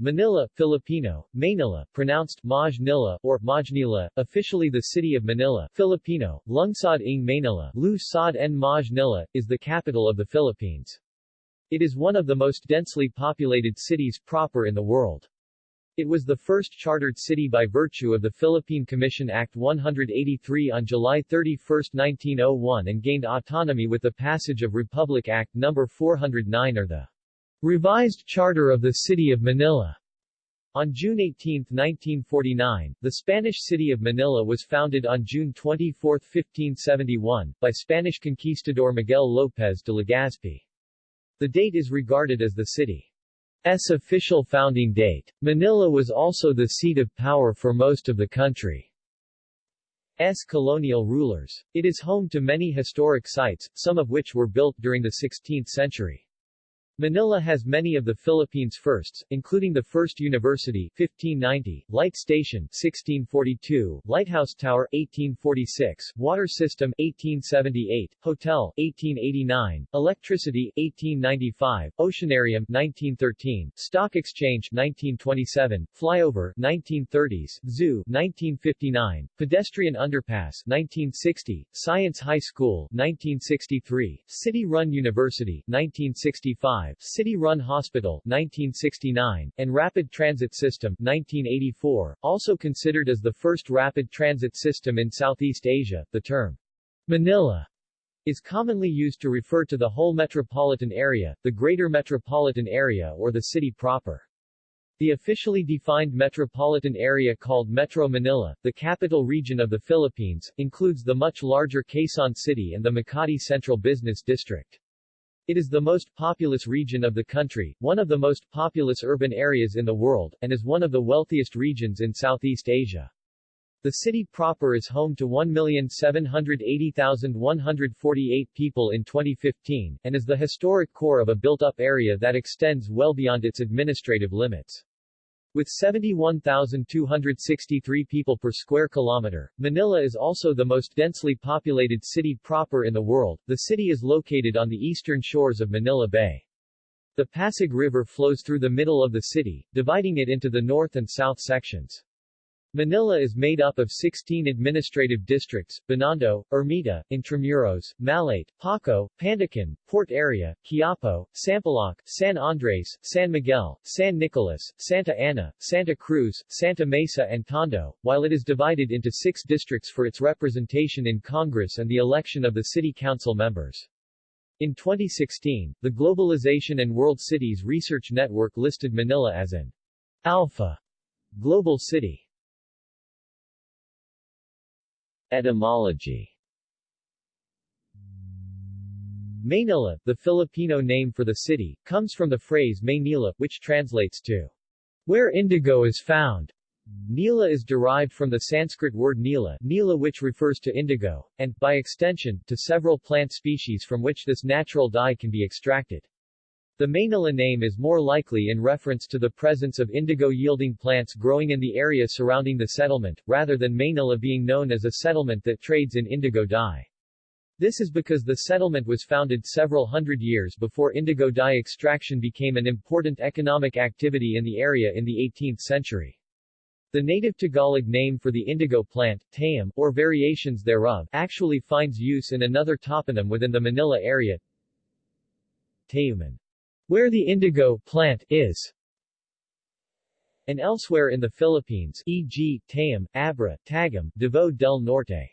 Manila, Filipino, Maynila, pronounced Maj Nila or Majnila, officially the city of Manila, Filipino, Lungsod ng Maynila, Lu Sod en Maj Nila, is the capital of the Philippines. It is one of the most densely populated cities proper in the world. It was the first chartered city by virtue of the Philippine Commission Act 183 on July 31, 1901 and gained autonomy with the passage of Republic Act No. 409 or the Revised Charter of the City of Manila. On June 18, 1949, the Spanish city of Manila was founded on June 24, 1571, by Spanish conquistador Miguel López de Legazpi. The date is regarded as the city's official founding date. Manila was also the seat of power for most of the country's colonial rulers. It is home to many historic sites, some of which were built during the 16th century. Manila has many of the Philippines' firsts, including the First University 1590, Light Station 1642, Lighthouse Tower 1846, Water System 1878, Hotel 1889, Electricity 1895, Oceanarium 1913, Stock Exchange 1927, Flyover 1930s, Zoo 1959, Pedestrian Underpass 1960, Science High School 1963, City Run University 1965, City-run hospital 1969, and rapid transit system 1984, also considered as the first rapid transit system in Southeast Asia. The term Manila is commonly used to refer to the whole metropolitan area, the greater metropolitan area or the city proper. The officially defined metropolitan area called Metro Manila, the capital region of the Philippines, includes the much larger Quezon City and the Makati Central Business District. It is the most populous region of the country, one of the most populous urban areas in the world, and is one of the wealthiest regions in Southeast Asia. The city proper is home to 1,780,148 people in 2015, and is the historic core of a built-up area that extends well beyond its administrative limits. With 71,263 people per square kilometer, Manila is also the most densely populated city proper in the world. The city is located on the eastern shores of Manila Bay. The Pasig River flows through the middle of the city, dividing it into the north and south sections. Manila is made up of 16 administrative districts, Binondo, Ermita, Intramuros, Malate, Paco, Pandacan, Port Area, Quiapo, Sampaloc, San Andres, San Miguel, San Nicolas, Santa Ana, Santa Cruz, Santa Mesa and Tondo, while it is divided into six districts for its representation in Congress and the election of the city council members. In 2016, the Globalization and World Cities Research Network listed Manila as an alpha global city. Etymology Maynila, the Filipino name for the city, comes from the phrase Maynila, which translates to where indigo is found. Nila is derived from the Sanskrit word nila, nila which refers to indigo, and, by extension, to several plant species from which this natural dye can be extracted. The Maynila name is more likely in reference to the presence of indigo-yielding plants growing in the area surrounding the settlement, rather than Maynila being known as a settlement that trades in indigo dye. This is because the settlement was founded several hundred years before indigo dye extraction became an important economic activity in the area in the 18th century. The native Tagalog name for the indigo plant, tayum, or variations thereof, actually finds use in another toponym within the Manila area, Tayuman where the indigo plant is, and elsewhere in the Philippines, e.g., Tayum, Abra, Tagum, Davao del Norte.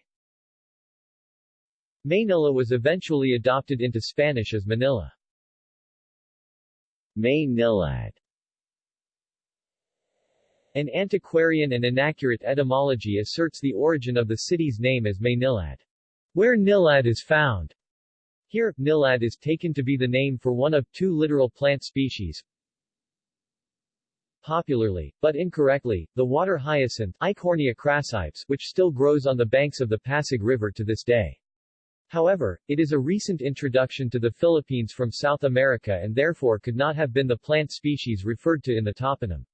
Maynila was eventually adopted into Spanish as Manila. Maynilad An antiquarian and inaccurate etymology asserts the origin of the city's name as Maynilad, where nilad is found. Here, nilad is taken to be the name for one of two literal plant species. Popularly, but incorrectly, the water hyacinth Eichhornia crassipes, which still grows on the banks of the Pasig River to this day. However, it is a recent introduction to the Philippines from South America and therefore could not have been the plant species referred to in the toponym.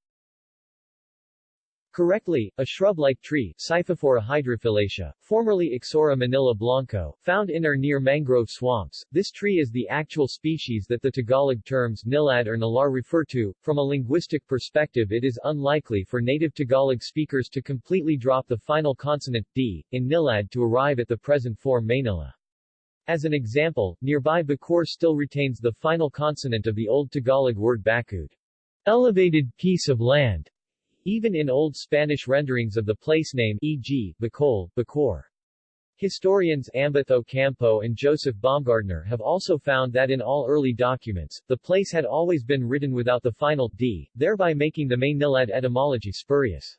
Correctly, a shrub-like tree, Scyphophora hydrophyllacea, formerly Ixora manila blanco, found in or near mangrove swamps. This tree is the actual species that the Tagalog terms nilad or nalar refer to. From a linguistic perspective it is unlikely for native Tagalog speakers to completely drop the final consonant, d, in nilad to arrive at the present form Manila. As an example, nearby Bacoor still retains the final consonant of the Old Tagalog word bakud, elevated piece of land, even in Old Spanish renderings of the place name e.g., Bacol, Bacoor. Historians Ambeth Ocampo and Joseph Baumgartner have also found that in all early documents, the place had always been written without the final d, thereby making the Maynilad etymology spurious.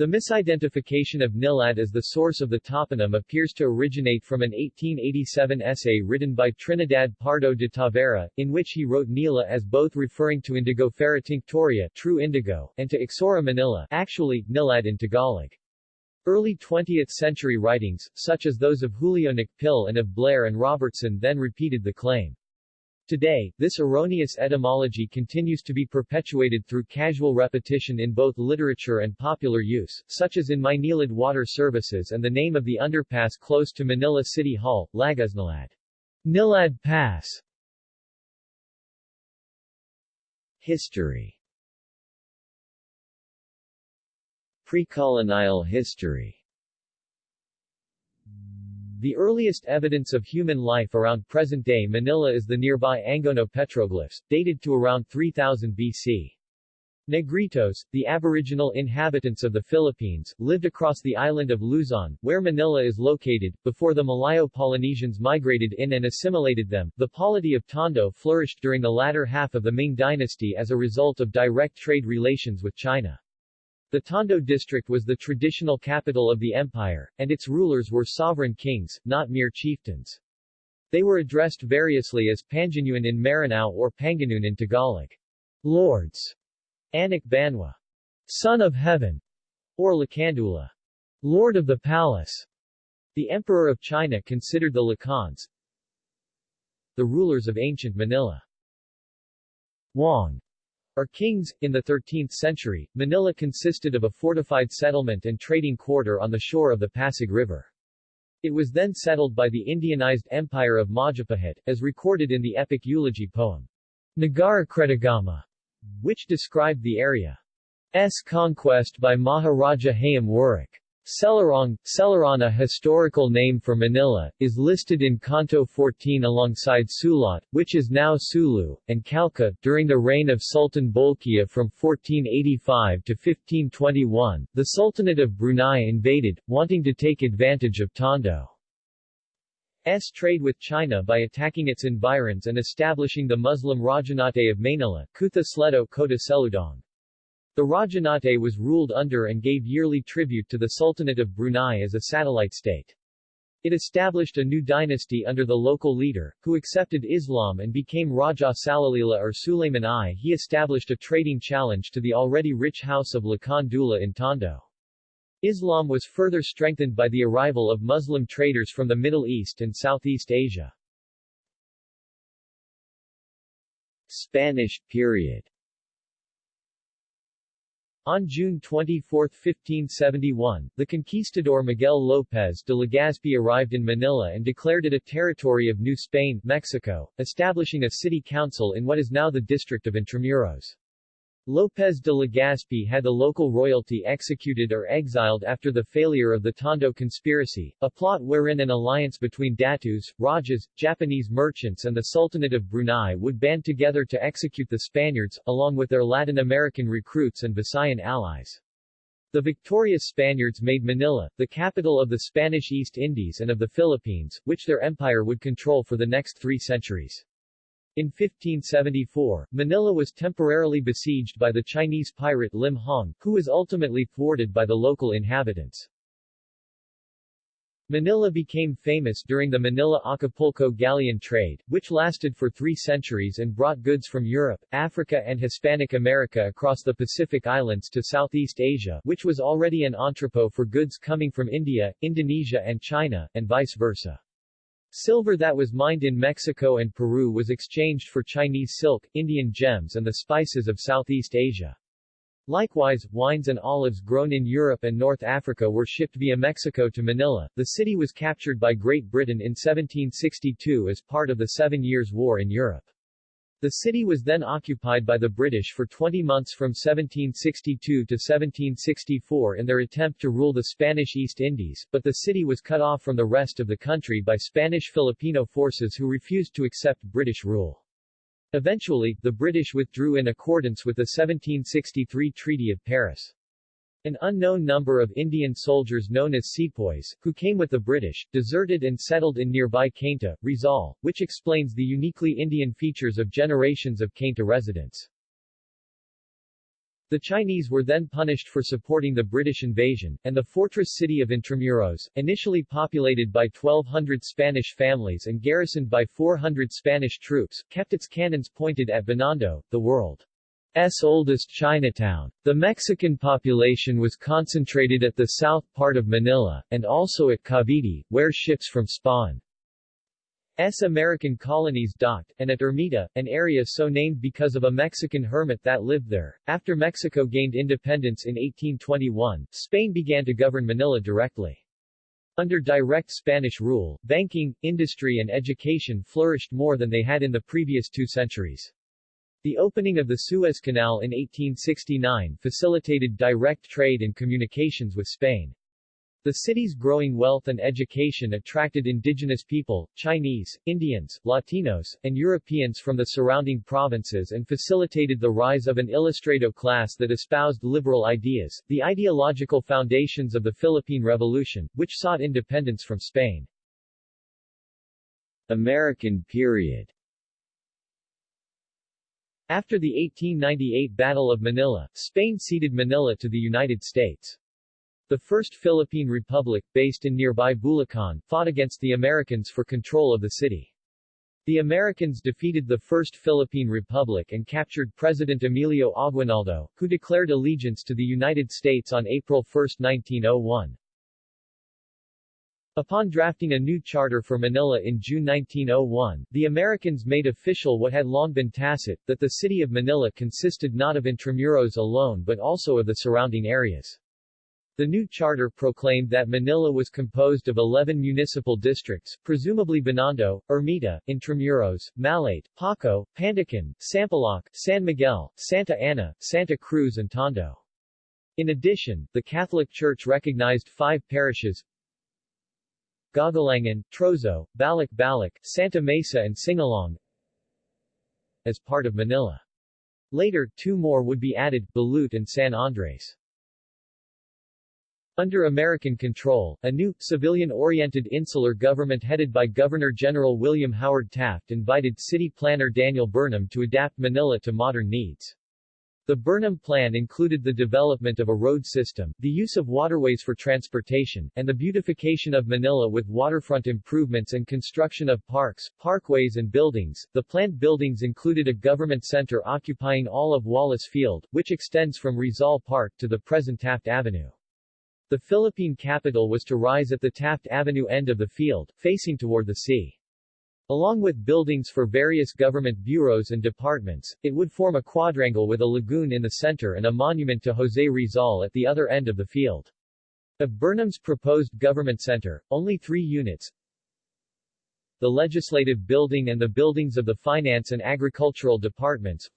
The misidentification of Nilad as the source of the toponym appears to originate from an 1887 essay written by Trinidad Pardo de Tavera, in which he wrote Nila as both referring to Indigofera tinctoria true indigo, and to Ixora manila actually, Nilad in Tagalog. Early 20th-century writings, such as those of Julio Nakpil and of Blair and Robertson then repeated the claim. Today, this erroneous etymology continues to be perpetuated through casual repetition in both literature and popular use, such as in Maynilad Water Services and the name of the underpass close to Manila City Hall, Lagusnilad. Nilad Pass. History. Precolonial history the earliest evidence of human life around present-day Manila is the nearby Angono petroglyphs, dated to around 3000 BC. Negritos, the aboriginal inhabitants of the Philippines, lived across the island of Luzon, where Manila is located, before the Malayo-Polynesians migrated in and assimilated them. The polity of Tondo flourished during the latter half of the Ming dynasty as a result of direct trade relations with China. The Tondo district was the traditional capital of the empire, and its rulers were sovereign kings, not mere chieftains. They were addressed variously as Panganuan in Maranao or Panganun in Tagalog. Lords. Anak Banwa. Son of Heaven. Or Lakandula. Lord of the Palace. The Emperor of China considered the Lakans the rulers of ancient Manila. Wang or kings. In the 13th century, Manila consisted of a fortified settlement and trading quarter on the shore of the Pasig River. It was then settled by the Indianized Empire of Majapahit, as recorded in the epic eulogy poem, Nagara Kretagama, which described the area's conquest by Maharaja Hayam Wuruk. Selarong, Selarana historical name for Manila, is listed in Canto 14 alongside Sulat, which is now Sulu, and Calca. During the reign of Sultan Bolkiah from 1485 to 1521, the Sultanate of Brunei invaded, wanting to take advantage of Tondo's trade with China by attacking its environs and establishing the Muslim Rajanate of Manila, Kutha Sledo Kota Seludong. The Rajanate was ruled under and gave yearly tribute to the Sultanate of Brunei as a satellite state. It established a new dynasty under the local leader, who accepted Islam and became Raja Salalila or Sulayman I. He established a trading challenge to the already rich house of Lakan Dula in Tondo. Islam was further strengthened by the arrival of Muslim traders from the Middle East and Southeast Asia. Spanish period on June 24, 1571, the conquistador Miguel López de Legazpi arrived in Manila and declared it a territory of New Spain, Mexico, establishing a city council in what is now the district of Intramuros. López de Legazpi had the local royalty executed or exiled after the failure of the Tondo conspiracy, a plot wherein an alliance between Datus, Rajas, Japanese merchants and the Sultanate of Brunei would band together to execute the Spaniards, along with their Latin American recruits and Visayan allies. The victorious Spaniards made Manila, the capital of the Spanish East Indies and of the Philippines, which their empire would control for the next three centuries. In 1574, Manila was temporarily besieged by the Chinese pirate Limahong, who was ultimately thwarted by the local inhabitants. Manila became famous during the Manila-Acapulco galleon trade, which lasted for three centuries and brought goods from Europe, Africa and Hispanic America across the Pacific Islands to Southeast Asia which was already an entrepot for goods coming from India, Indonesia and China, and vice versa. Silver that was mined in Mexico and Peru was exchanged for Chinese silk, Indian gems and the spices of Southeast Asia. Likewise, wines and olives grown in Europe and North Africa were shipped via Mexico to Manila. The city was captured by Great Britain in 1762 as part of the Seven Years' War in Europe. The city was then occupied by the British for 20 months from 1762 to 1764 in their attempt to rule the Spanish East Indies, but the city was cut off from the rest of the country by Spanish Filipino forces who refused to accept British rule. Eventually, the British withdrew in accordance with the 1763 Treaty of Paris. An unknown number of Indian soldiers known as sepoys, who came with the British, deserted and settled in nearby Cainta, Rizal, which explains the uniquely Indian features of generations of Cainta residents. The Chinese were then punished for supporting the British invasion, and the fortress city of Intramuros, initially populated by 1,200 Spanish families and garrisoned by 400 Spanish troops, kept its cannons pointed at Binondo, the world's oldest Chinatown. The Mexican population was concentrated at the south part of Manila, and also at Cavite, where ships from Spain S. American colonies docked, and at Ermita, an area so named because of a Mexican hermit that lived there. After Mexico gained independence in 1821, Spain began to govern Manila directly. Under direct Spanish rule, banking, industry and education flourished more than they had in the previous two centuries. The opening of the Suez Canal in 1869 facilitated direct trade and communications with Spain. The city's growing wealth and education attracted indigenous people, Chinese, Indians, Latinos, and Europeans from the surrounding provinces and facilitated the rise of an ilustrado class that espoused liberal ideas, the ideological foundations of the Philippine Revolution, which sought independence from Spain. American period After the 1898 Battle of Manila, Spain ceded Manila to the United States. The First Philippine Republic, based in nearby Bulacan, fought against the Americans for control of the city. The Americans defeated the First Philippine Republic and captured President Emilio Aguinaldo, who declared allegiance to the United States on April 1, 1901. Upon drafting a new charter for Manila in June 1901, the Americans made official what had long been tacit, that the city of Manila consisted not of Intramuros alone but also of the surrounding areas. The new charter proclaimed that Manila was composed of 11 municipal districts, presumably Binondo, Ermita, Intramuros, Malate, Paco, Pandacan, Sampaloc, San Miguel, Santa Ana, Santa Cruz and Tondo. In addition, the Catholic Church recognized five parishes Gagalangin, Trozo, Balik, Santa Mesa and Singalong as part of Manila. Later, two more would be added, Balut and San Andres. Under American control, a new, civilian-oriented insular government headed by Governor-General William Howard Taft invited city planner Daniel Burnham to adapt Manila to modern needs. The Burnham Plan included the development of a road system, the use of waterways for transportation, and the beautification of Manila with waterfront improvements and construction of parks, parkways and buildings. The planned buildings included a government center occupying all of Wallace Field, which extends from Rizal Park to the present Taft Avenue. The Philippine capital was to rise at the Taft Avenue end of the field, facing toward the sea. Along with buildings for various government bureaus and departments, it would form a quadrangle with a lagoon in the center and a monument to José Rizal at the other end of the field. Of Burnham's proposed government center, only three units, the legislative building and the buildings of the finance and agricultural departments,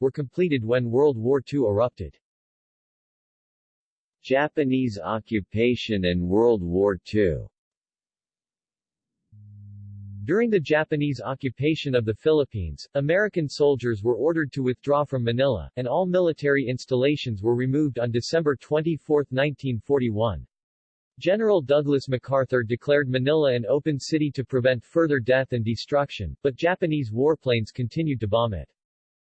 were completed when World War II erupted. Japanese occupation and World War II During the Japanese occupation of the Philippines, American soldiers were ordered to withdraw from Manila, and all military installations were removed on December 24, 1941. General Douglas MacArthur declared Manila an open city to prevent further death and destruction, but Japanese warplanes continued to bomb it.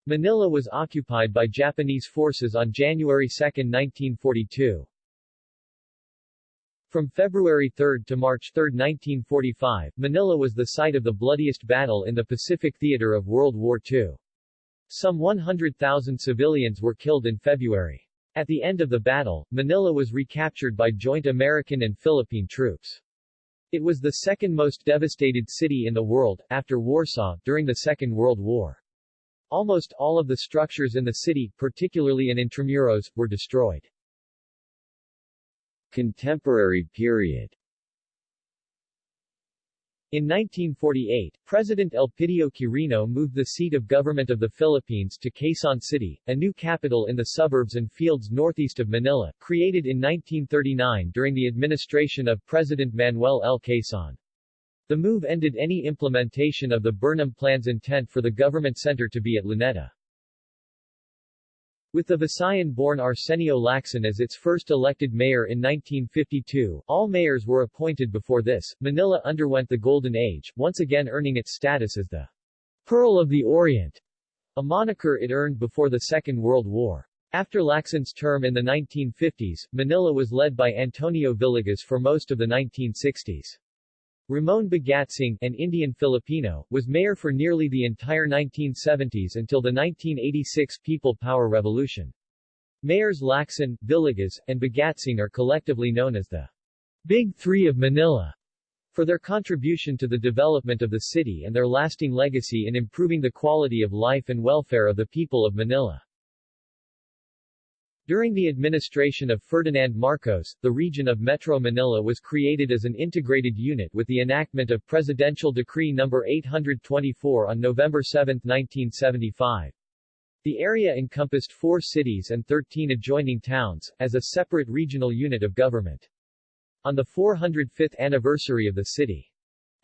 Manila was occupied by Japanese forces on January 2, 1942. From February 3 to March 3, 1945, Manila was the site of the bloodiest battle in the Pacific theater of World War II. Some 100,000 civilians were killed in February. At the end of the battle, Manila was recaptured by joint American and Philippine troops. It was the second most devastated city in the world, after Warsaw, during the Second World War. Almost all of the structures in the city, particularly in Intramuros, were destroyed. Contemporary period in 1948, President Elpidio Quirino moved the seat of government of the Philippines to Quezon City, a new capital in the suburbs and fields northeast of Manila, created in 1939 during the administration of President Manuel L. Quezon. The move ended any implementation of the Burnham Plan's intent for the government center to be at Luneta. With the Visayan-born Arsenio Lacson as its first elected mayor in 1952, all mayors were appointed before this. Manila underwent the Golden Age, once again earning its status as the Pearl of the Orient, a moniker it earned before the Second World War. After Lacson's term in the 1950s, Manila was led by Antonio Villegas for most of the 1960s. Ramon Bagatsing, an Indian Filipino, was mayor for nearly the entire 1970s until the 1986 People Power Revolution. Mayors Lacson, Villegas, and Bagatsing are collectively known as the Big Three of Manila for their contribution to the development of the city and their lasting legacy in improving the quality of life and welfare of the people of Manila. During the administration of Ferdinand Marcos, the region of Metro Manila was created as an integrated unit with the enactment of Presidential Decree No. 824 on November 7, 1975. The area encompassed four cities and 13 adjoining towns, as a separate regional unit of government. On the 405th anniversary of the city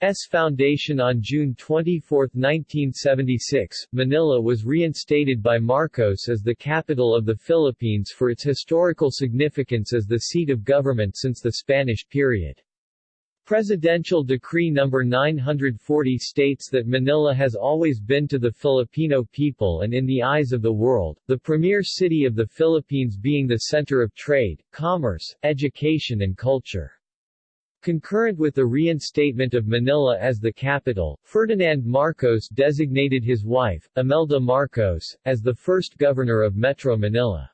S foundation on June 24, 1976, Manila was reinstated by Marcos as the capital of the Philippines for its historical significance as the seat of government since the Spanish period. Presidential Decree No. 940 states that Manila has always been to the Filipino people and in the eyes of the world, the premier city of the Philippines being the center of trade, commerce, education and culture. Concurrent with the reinstatement of Manila as the capital, Ferdinand Marcos designated his wife, Imelda Marcos, as the first governor of Metro Manila.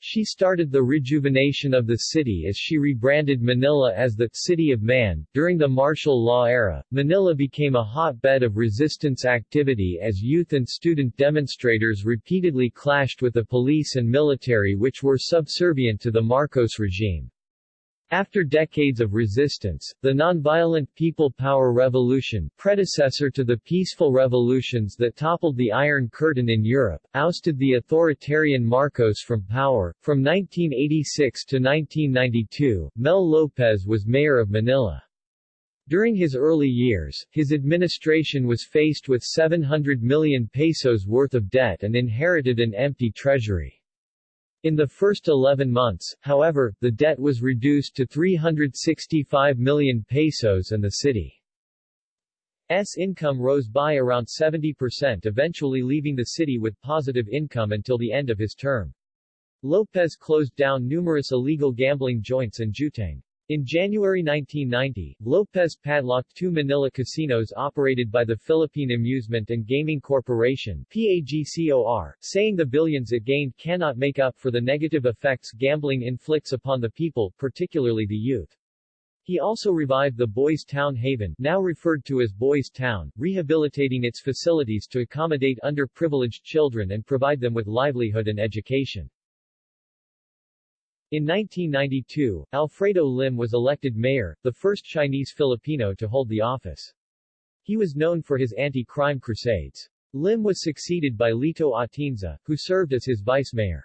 She started the rejuvenation of the city as she rebranded Manila as the City of Man. During the martial law era, Manila became a hotbed of resistance activity as youth and student demonstrators repeatedly clashed with the police and military which were subservient to the Marcos regime. After decades of resistance, the nonviolent People Power Revolution, predecessor to the peaceful revolutions that toppled the Iron Curtain in Europe, ousted the authoritarian Marcos from power. From 1986 to 1992, Mel Lopez was mayor of Manila. During his early years, his administration was faced with 700 million pesos worth of debt and inherited an empty treasury. In the first 11 months, however, the debt was reduced to 365 million pesos and the city's income rose by around 70% eventually leaving the city with positive income until the end of his term. Lopez closed down numerous illegal gambling joints and jueteng. In January 1990, Lopez padlocked two Manila casinos operated by the Philippine Amusement and Gaming Corporation PAGCOR, saying the billions it gained cannot make up for the negative effects gambling inflicts upon the people, particularly the youth. He also revived the Boys Town Haven, now referred to as Boys Town, rehabilitating its facilities to accommodate underprivileged children and provide them with livelihood and education. In 1992, Alfredo Lim was elected mayor, the first Chinese Filipino to hold the office. He was known for his anti-crime crusades. Lim was succeeded by Lito Atienza, who served as his vice-mayor.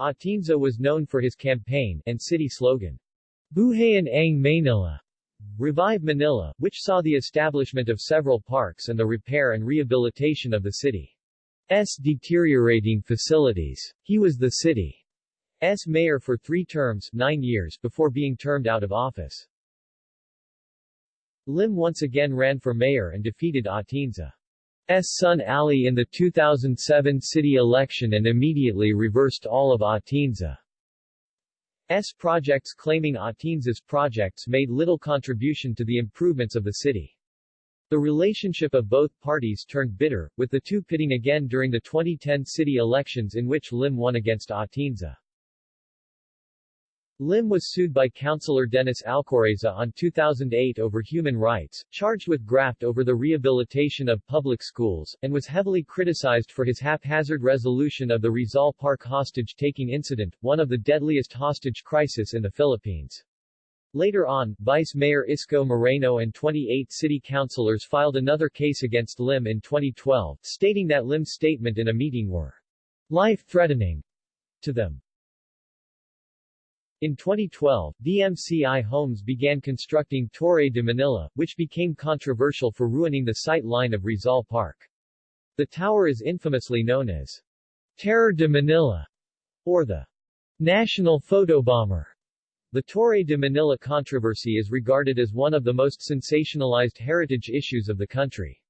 Atienza was known for his campaign and city slogan, Buhayan ang Manila, Revive Manila, which saw the establishment of several parks and the repair and rehabilitation of the city's deteriorating facilities. He was the city S. mayor for three terms nine years before being termed out of office. Lim once again ran for mayor and defeated Atienza's son Ali in the 2007 city election and immediately reversed all of Atienza's projects claiming Atienza's projects made little contribution to the improvements of the city. The relationship of both parties turned bitter, with the two pitting again during the 2010 city elections in which Lim won against Atienza. Lim was sued by Councilor Dennis Alcoreza on 2008 over human rights, charged with graft over the rehabilitation of public schools, and was heavily criticized for his haphazard resolution of the Rizal Park hostage-taking incident, one of the deadliest hostage crisis in the Philippines. Later on, Vice Mayor Isko Moreno and 28 city councilors filed another case against Lim in 2012, stating that Lim's statement in a meeting were life-threatening to them. In 2012, DMCI Homes began constructing Torre de Manila, which became controversial for ruining the sight line of Rizal Park. The tower is infamously known as Terror de Manila, or the National Photobomber. The Torre de Manila controversy is regarded as one of the most sensationalized heritage issues of the country.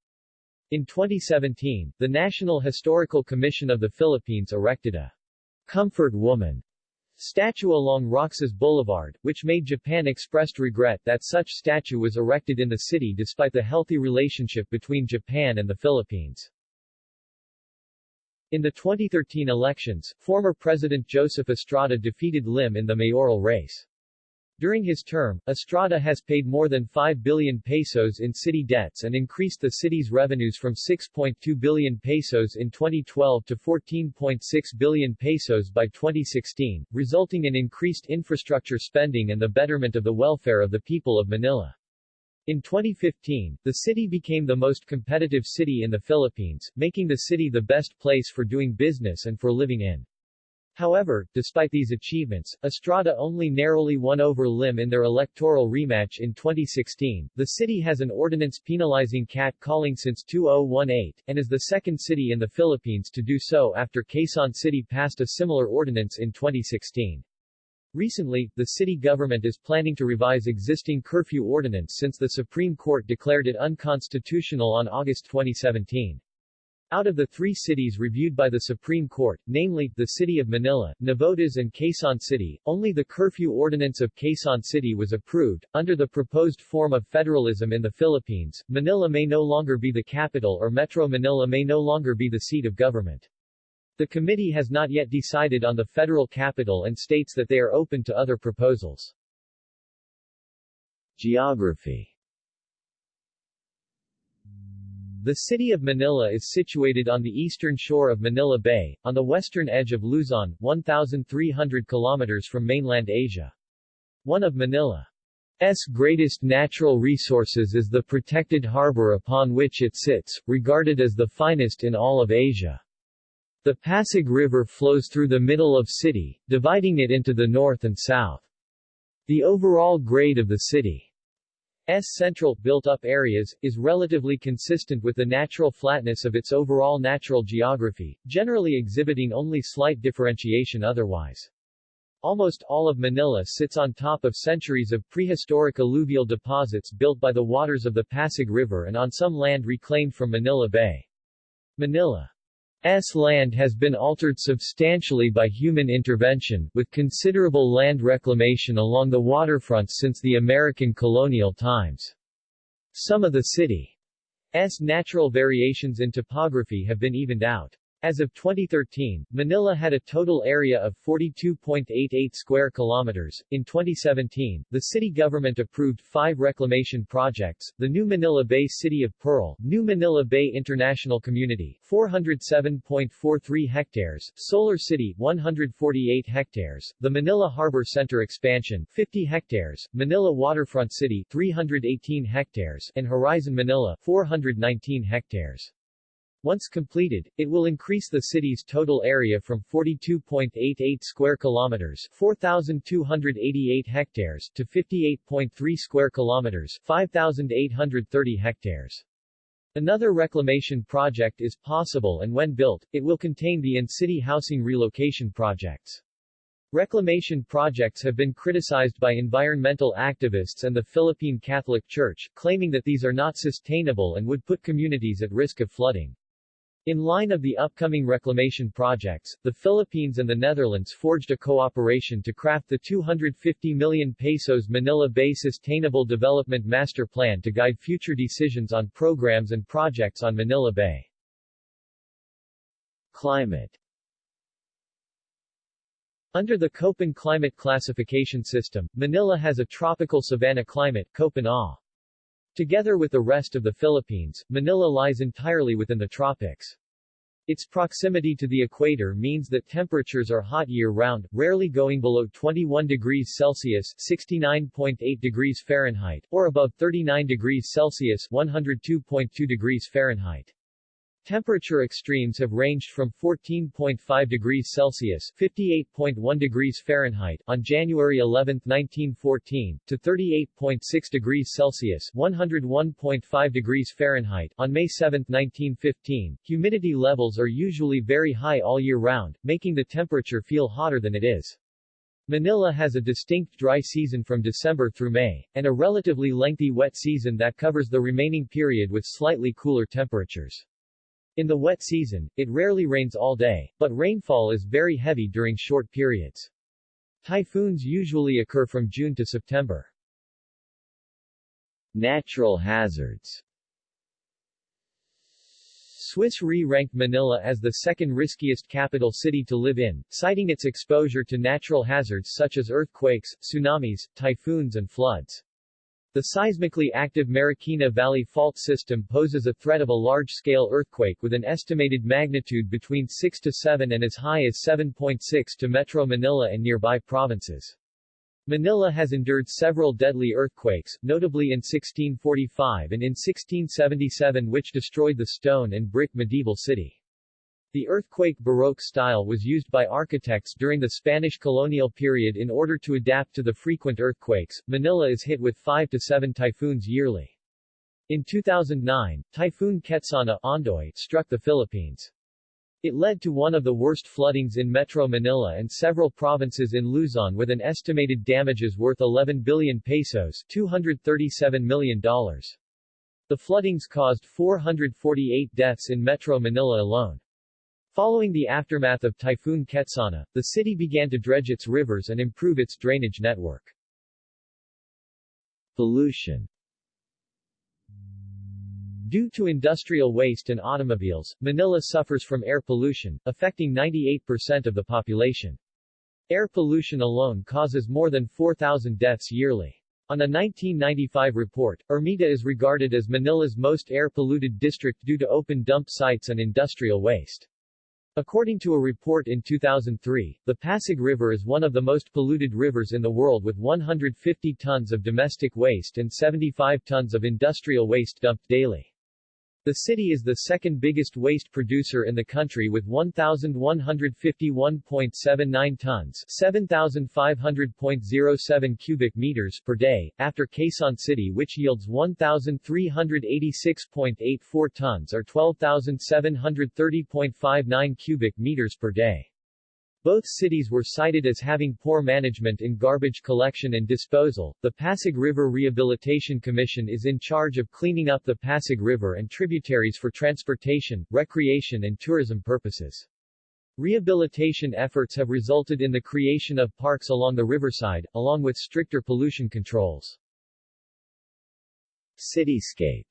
In 2017, the National Historical Commission of the Philippines erected a Comfort Woman statue along Roxas Boulevard, which made Japan expressed regret that such statue was erected in the city despite the healthy relationship between Japan and the Philippines. In the 2013 elections, former President Joseph Estrada defeated Lim in the mayoral race. During his term, Estrada has paid more than 5 billion pesos in city debts and increased the city's revenues from 6.2 billion pesos in 2012 to 14.6 billion pesos by 2016, resulting in increased infrastructure spending and the betterment of the welfare of the people of Manila. In 2015, the city became the most competitive city in the Philippines, making the city the best place for doing business and for living in. However, despite these achievements, Estrada only narrowly won over Lim in their electoral rematch in 2016. The city has an ordinance penalizing cat-calling since 2018, and is the second city in the Philippines to do so after Quezon City passed a similar ordinance in 2016. Recently, the city government is planning to revise existing curfew ordinance since the Supreme Court declared it unconstitutional on August 2017. Out of the three cities reviewed by the Supreme Court, namely, the city of Manila, Navotas and Quezon City, only the curfew ordinance of Quezon City was approved. Under the proposed form of federalism in the Philippines, Manila may no longer be the capital or Metro Manila may no longer be the seat of government. The committee has not yet decided on the federal capital and states that they are open to other proposals. Geography the city of Manila is situated on the eastern shore of Manila Bay, on the western edge of Luzon, 1,300 kilometers from mainland Asia. One of Manila's greatest natural resources is the protected harbor upon which it sits, regarded as the finest in all of Asia. The Pasig River flows through the middle of city, dividing it into the north and south. The overall grade of the city S central, built-up areas, is relatively consistent with the natural flatness of its overall natural geography, generally exhibiting only slight differentiation otherwise. Almost all of Manila sits on top of centuries of prehistoric alluvial deposits built by the waters of the Pasig River and on some land reclaimed from Manila Bay. Manila S land has been altered substantially by human intervention, with considerable land reclamation along the waterfront since the American colonial times. Some of the city's natural variations in topography have been evened out. As of 2013, Manila had a total area of 42.88 square kilometers. In 2017, the city government approved five reclamation projects, the New Manila Bay City of Pearl, New Manila Bay International Community, 407.43 hectares, Solar City, 148 hectares, the Manila Harbor Center Expansion, 50 hectares, Manila Waterfront City, 318 hectares, and Horizon Manila, 419 hectares. Once completed, it will increase the city's total area from 42.88 square kilometers, 4288 hectares to 58.3 square kilometers, 5830 hectares. Another reclamation project is possible and when built, it will contain the in-city housing relocation projects. Reclamation projects have been criticized by environmental activists and the Philippine Catholic Church, claiming that these are not sustainable and would put communities at risk of flooding. In line of the upcoming reclamation projects, the Philippines and the Netherlands forged a cooperation to craft the 250 million pesos Manila Bay Sustainable Development Master Plan to guide future decisions on programs and projects on Manila Bay. Climate Under the Köppen climate classification system, Manila has a tropical savanna climate Köppen A. Together with the rest of the Philippines, Manila lies entirely within the tropics. Its proximity to the equator means that temperatures are hot year-round, rarely going below 21 degrees Celsius 69.8 degrees Fahrenheit, or above 39 degrees Celsius 102.2 degrees Fahrenheit. Temperature extremes have ranged from 14.5 degrees Celsius (58.1 degrees Fahrenheit) on January 11, 1914, to 38.6 degrees Celsius (101.5 degrees Fahrenheit) on May 7, 1915. Humidity levels are usually very high all year round, making the temperature feel hotter than it is. Manila has a distinct dry season from December through May, and a relatively lengthy wet season that covers the remaining period with slightly cooler temperatures. In the wet season, it rarely rains all day, but rainfall is very heavy during short periods. Typhoons usually occur from June to September. Natural hazards Swiss Re ranked Manila as the second riskiest capital city to live in, citing its exposure to natural hazards such as earthquakes, tsunamis, typhoons and floods. The seismically active Marikina Valley Fault System poses a threat of a large-scale earthquake with an estimated magnitude between 6 to 7 and as high as 7.6 to Metro Manila and nearby provinces. Manila has endured several deadly earthquakes, notably in 1645 and in 1677 which destroyed the stone and brick medieval city. The earthquake Baroque style was used by architects during the Spanish colonial period in order to adapt to the frequent earthquakes. Manila is hit with 5 to 7 typhoons yearly. In 2009, Typhoon Ketsana Ondoy struck the Philippines. It led to one of the worst floodings in Metro Manila and several provinces in Luzon with an estimated damages worth 11 billion pesos $237 million. The floodings caused 448 deaths in Metro Manila alone. Following the aftermath of Typhoon Ketsana, the city began to dredge its rivers and improve its drainage network. Pollution Due to industrial waste and automobiles, Manila suffers from air pollution, affecting 98% of the population. Air pollution alone causes more than 4,000 deaths yearly. On a 1995 report, Ermita is regarded as Manila's most air-polluted district due to open dump sites and industrial waste. According to a report in 2003, the Pasig River is one of the most polluted rivers in the world with 150 tons of domestic waste and 75 tons of industrial waste dumped daily. The city is the second biggest waste producer in the country with 1,151.79 tons 7,500.07 cubic meters per day, after Quezon City which yields 1,386.84 tons or 12,730.59 cubic meters per day. Both cities were cited as having poor management in garbage collection and disposal. The Pasig River Rehabilitation Commission is in charge of cleaning up the Pasig River and tributaries for transportation, recreation and tourism purposes. Rehabilitation efforts have resulted in the creation of parks along the riverside, along with stricter pollution controls. Cityscape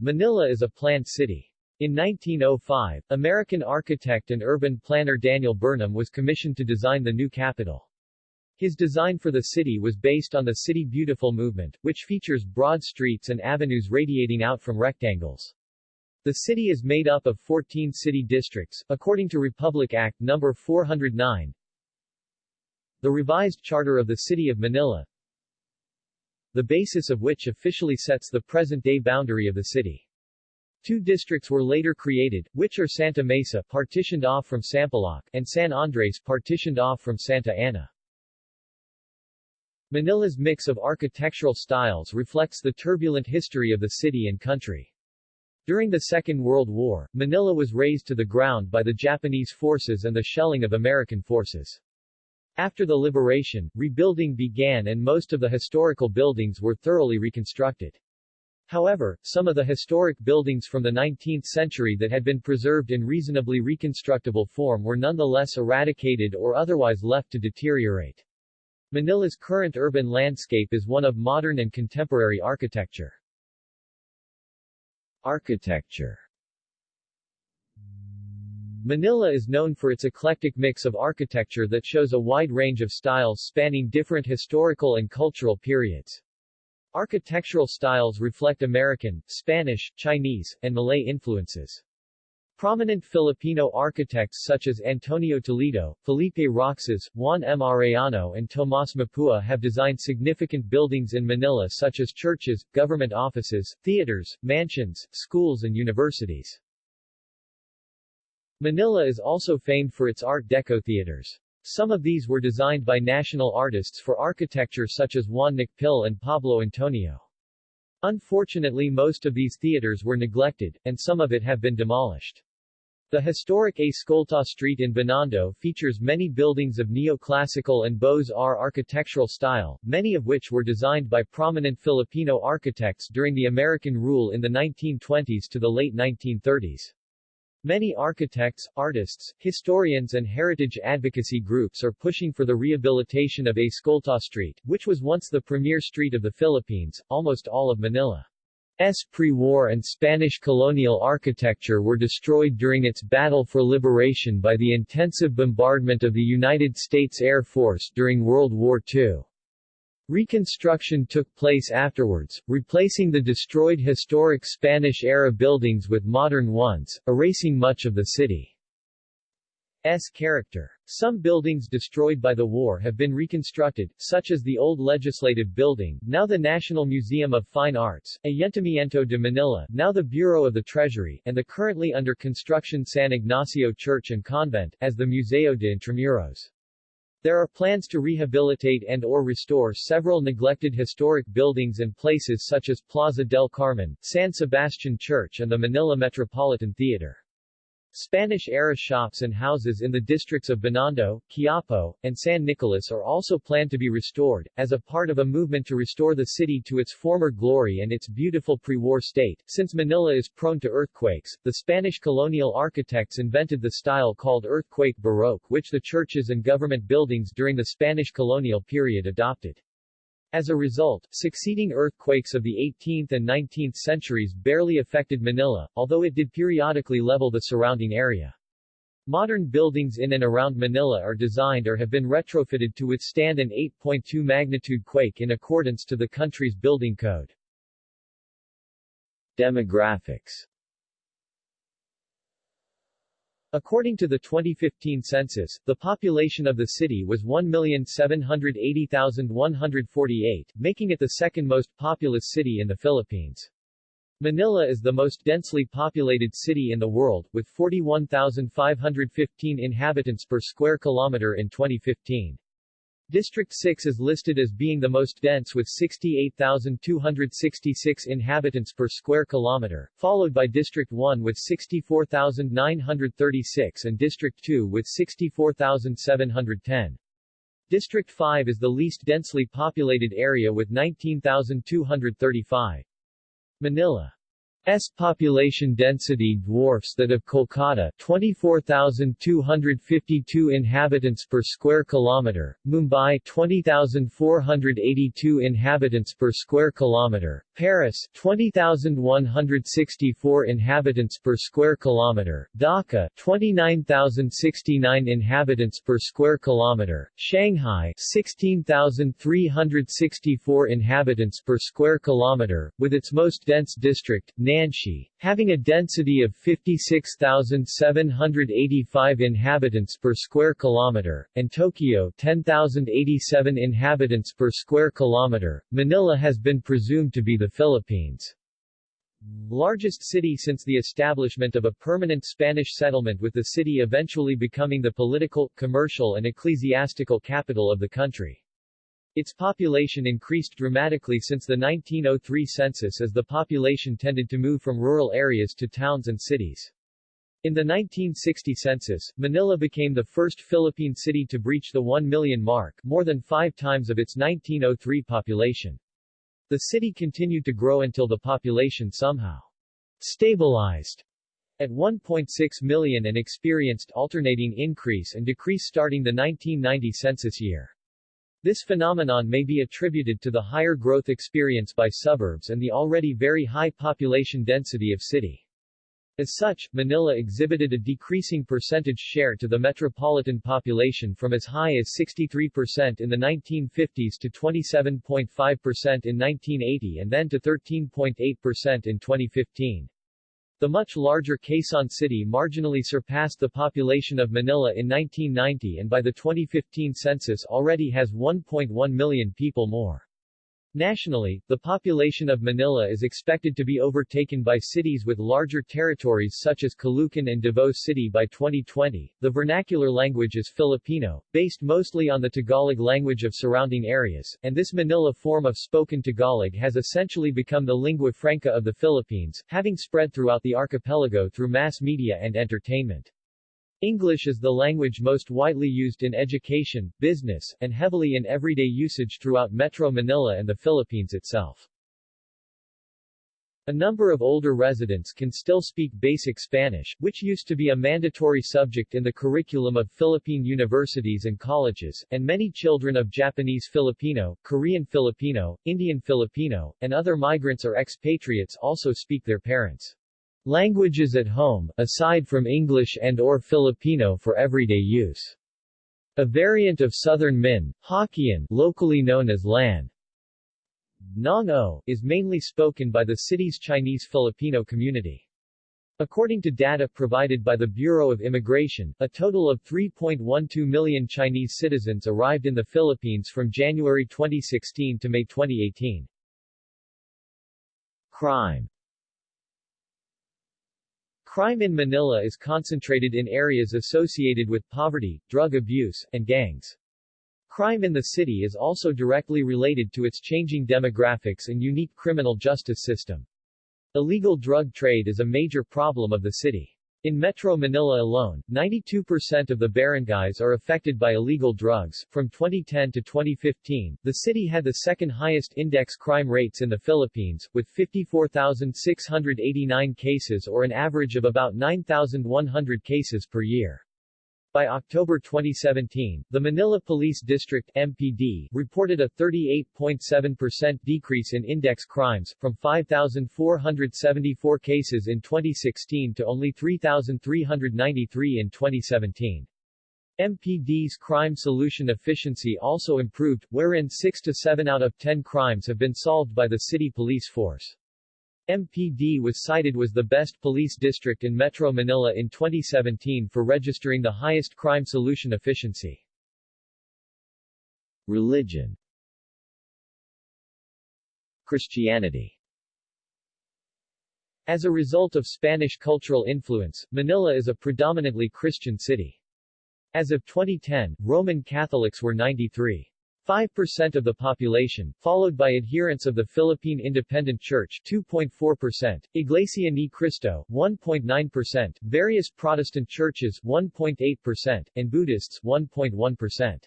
Manila is a planned city. In 1905, American architect and urban planner Daniel Burnham was commissioned to design the new capital. His design for the city was based on the City Beautiful movement, which features broad streets and avenues radiating out from rectangles. The city is made up of 14 city districts, according to Republic Act No. 409. The revised charter of the City of Manila, the basis of which officially sets the present-day boundary of the city. Two districts were later created, which are Santa Mesa partitioned off from Sampaloc and San Andres partitioned off from Santa Ana. Manila's mix of architectural styles reflects the turbulent history of the city and country. During the Second World War, Manila was razed to the ground by the Japanese forces and the shelling of American forces. After the liberation, rebuilding began and most of the historical buildings were thoroughly reconstructed. However, some of the historic buildings from the 19th century that had been preserved in reasonably reconstructible form were nonetheless eradicated or otherwise left to deteriorate. Manila's current urban landscape is one of modern and contemporary architecture. Architecture Manila is known for its eclectic mix of architecture that shows a wide range of styles spanning different historical and cultural periods. Architectural styles reflect American, Spanish, Chinese, and Malay influences. Prominent Filipino architects such as Antonio Toledo, Felipe Roxas, Juan M. Arellano and Tomas Mapua have designed significant buildings in Manila such as churches, government offices, theaters, mansions, schools and universities. Manila is also famed for its Art Deco theaters. Some of these were designed by national artists for architecture such as Juan Nakpil and Pablo Antonio. Unfortunately most of these theaters were neglected, and some of it have been demolished. The historic Escolta Street in Binondo features many buildings of neoclassical and Beaux-Arts architectural style, many of which were designed by prominent Filipino architects during the American rule in the 1920s to the late 1930s. Many architects, artists, historians and heritage advocacy groups are pushing for the rehabilitation of Escolta Street, which was once the premier street of the Philippines, almost all of Manila's pre-war and Spanish colonial architecture were destroyed during its battle for liberation by the intensive bombardment of the United States Air Force during World War II. Reconstruction took place afterwards, replacing the destroyed historic Spanish-era buildings with modern ones, erasing much of the city's character. Some buildings destroyed by the war have been reconstructed, such as the old Legislative Building, now the National Museum of Fine Arts, Ayuntamiento de Manila, now the Bureau of the Treasury, and the currently under construction San Ignacio Church and Convent, as the Museo de Intramuros. There are plans to rehabilitate and or restore several neglected historic buildings and places such as Plaza del Carmen, San Sebastian Church and the Manila Metropolitan Theater. Spanish-era shops and houses in the districts of Binondo, Quiapo, and San Nicolas are also planned to be restored, as a part of a movement to restore the city to its former glory and its beautiful pre-war state. Since Manila is prone to earthquakes, the Spanish colonial architects invented the style called earthquake baroque which the churches and government buildings during the Spanish colonial period adopted. As a result, succeeding earthquakes of the 18th and 19th centuries barely affected Manila, although it did periodically level the surrounding area. Modern buildings in and around Manila are designed or have been retrofitted to withstand an 8.2 magnitude quake in accordance to the country's building code. Demographics According to the 2015 census, the population of the city was 1,780,148, making it the second most populous city in the Philippines. Manila is the most densely populated city in the world, with 41,515 inhabitants per square kilometer in 2015. District 6 is listed as being the most dense with 68,266 inhabitants per square kilometer, followed by District 1 with 64,936 and District 2 with 64,710. District 5 is the least densely populated area with 19,235. Manila S population density dwarfs that of Kolkata 24,252 inhabitants per square kilometer, Mumbai 20,482 inhabitants per square kilometer, Paris 20,164 inhabitants per square kilometer, Dhaka 29,069 inhabitants per square kilometer, Shanghai 16,364 inhabitants per square kilometer, with its most dense district, Nanshi, having a density of 56,785 inhabitants per square kilometer, and Tokyo 10,087 inhabitants per square kilometer. Manila has been presumed to be the Philippines' largest city since the establishment of a permanent Spanish settlement with the city eventually becoming the political, commercial and ecclesiastical capital of the country. Its population increased dramatically since the 1903 census as the population tended to move from rural areas to towns and cities. In the 1960 census, Manila became the first Philippine city to breach the 1 million mark, more than five times of its 1903 population. The city continued to grow until the population somehow stabilized at 1.6 million and experienced alternating increase and decrease starting the 1990 census year. This phenomenon may be attributed to the higher growth experience by suburbs and the already very high population density of city. As such, Manila exhibited a decreasing percentage share to the metropolitan population from as high as 63% in the 1950s to 27.5% in 1980 and then to 13.8% in 2015. The much larger Quezon City marginally surpassed the population of Manila in 1990 and by the 2015 census already has 1.1 million people more. Nationally, the population of Manila is expected to be overtaken by cities with larger territories such as Caloocan and Davao City by 2020. The vernacular language is Filipino, based mostly on the Tagalog language of surrounding areas, and this Manila form of spoken Tagalog has essentially become the lingua franca of the Philippines, having spread throughout the archipelago through mass media and entertainment. English is the language most widely used in education, business, and heavily in everyday usage throughout Metro Manila and the Philippines itself. A number of older residents can still speak basic Spanish, which used to be a mandatory subject in the curriculum of Philippine universities and colleges, and many children of Japanese Filipino, Korean Filipino, Indian Filipino, and other migrants or expatriates also speak their parents' Languages at home, aside from English and or Filipino for everyday use. A variant of Southern Min, Hokkien, locally known as Lan, Nong O, is mainly spoken by the city's Chinese Filipino community. According to data provided by the Bureau of Immigration, a total of 3.12 million Chinese citizens arrived in the Philippines from January 2016 to May 2018. Crime Crime in Manila is concentrated in areas associated with poverty, drug abuse, and gangs. Crime in the city is also directly related to its changing demographics and unique criminal justice system. Illegal drug trade is a major problem of the city. In Metro Manila alone, 92% of the barangays are affected by illegal drugs. From 2010 to 2015, the city had the second highest index crime rates in the Philippines, with 54,689 cases or an average of about 9,100 cases per year. By October 2017, the Manila Police District MPD reported a 38.7% decrease in index crimes, from 5,474 cases in 2016 to only 3,393 in 2017. MPD's crime solution efficiency also improved, wherein 6 to 7 out of 10 crimes have been solved by the city police force. MPD was cited was the best police district in Metro Manila in 2017 for registering the highest crime solution efficiency. Religion Christianity As a result of Spanish cultural influence, Manila is a predominantly Christian city. As of 2010, Roman Catholics were 93. 5% of the population, followed by adherents of the Philippine Independent Church 2.4%, Iglesia Ni Cristo 1.9%, various Protestant churches 1.8%, and Buddhists 1.1%.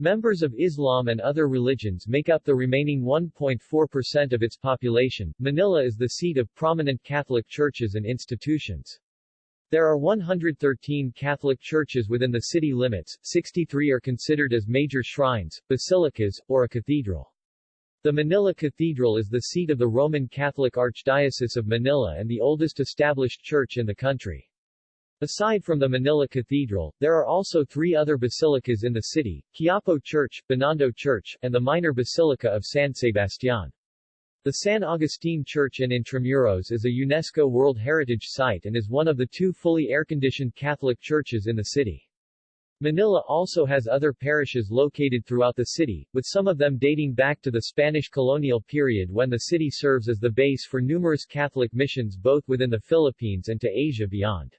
Members of Islam and other religions make up the remaining 1.4% of its population. Manila is the seat of prominent Catholic churches and institutions. There are 113 Catholic churches within the city limits, 63 are considered as major shrines, basilicas, or a cathedral. The Manila Cathedral is the seat of the Roman Catholic Archdiocese of Manila and the oldest established church in the country. Aside from the Manila Cathedral, there are also three other basilicas in the city, Quiapo Church, Binondo Church, and the minor basilica of San Sebastian. The San Agustin Church in Intramuros is a UNESCO World Heritage Site and is one of the two fully air-conditioned Catholic churches in the city. Manila also has other parishes located throughout the city, with some of them dating back to the Spanish colonial period when the city serves as the base for numerous Catholic missions both within the Philippines and to Asia beyond.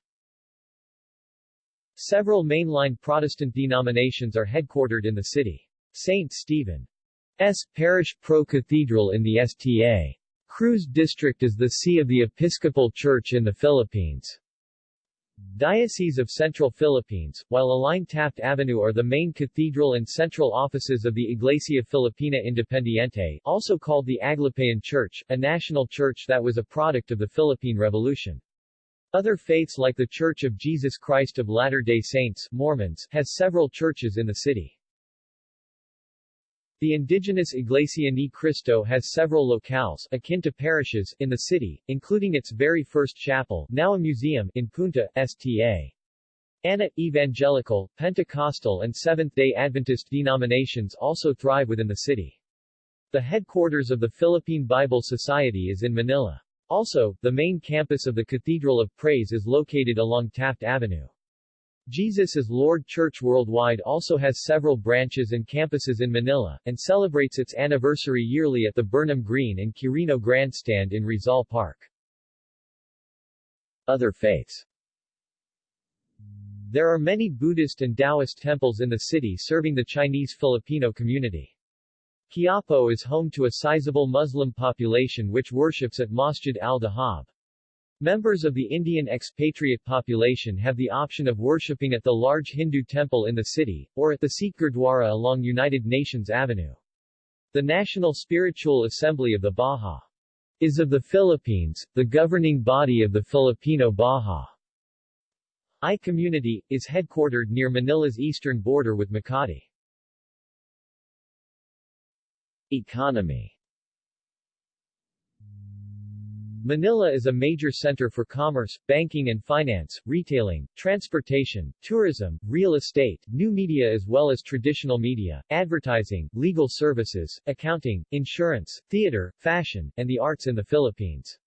Several mainline Protestant denominations are headquartered in the city. St. Stephen S. Parish Pro-Cathedral in the Sta. Cruz District is the see of the Episcopal Church in the Philippines. Diocese of Central Philippines, while Aline Taft Avenue are the main cathedral and central offices of the Iglesia Filipina Independiente, also called the Aglipayan Church, a national church that was a product of the Philippine Revolution. Other faiths like the Church of Jesus Christ of Latter-day Saints Mormons has several churches in the city. The indigenous Iglesia Ni Cristo has several locales akin to parishes in the city, including its very first chapel, now a museum, in Punta, Sta. Ana, Evangelical, Pentecostal and Seventh-day Adventist denominations also thrive within the city. The headquarters of the Philippine Bible Society is in Manila. Also, the main campus of the Cathedral of Praise is located along Taft Avenue. Jesus is Lord Church Worldwide also has several branches and campuses in Manila, and celebrates its anniversary yearly at the Burnham Green and Quirino Grandstand in Rizal Park. Other faiths There are many Buddhist and Taoist temples in the city serving the Chinese Filipino community. Quiapo is home to a sizable Muslim population which worships at Masjid al-Dahab. Members of the Indian expatriate population have the option of worshipping at the large Hindu temple in the city, or at the Sikh Gurdwara along United Nations Avenue. The National Spiritual Assembly of the Baha is of the Philippines, the governing body of the Filipino Baha I community, is headquartered near Manila's eastern border with Makati. Economy Manila is a major center for commerce, banking and finance, retailing, transportation, tourism, real estate, new media as well as traditional media, advertising, legal services, accounting, insurance, theater, fashion, and the arts in the Philippines.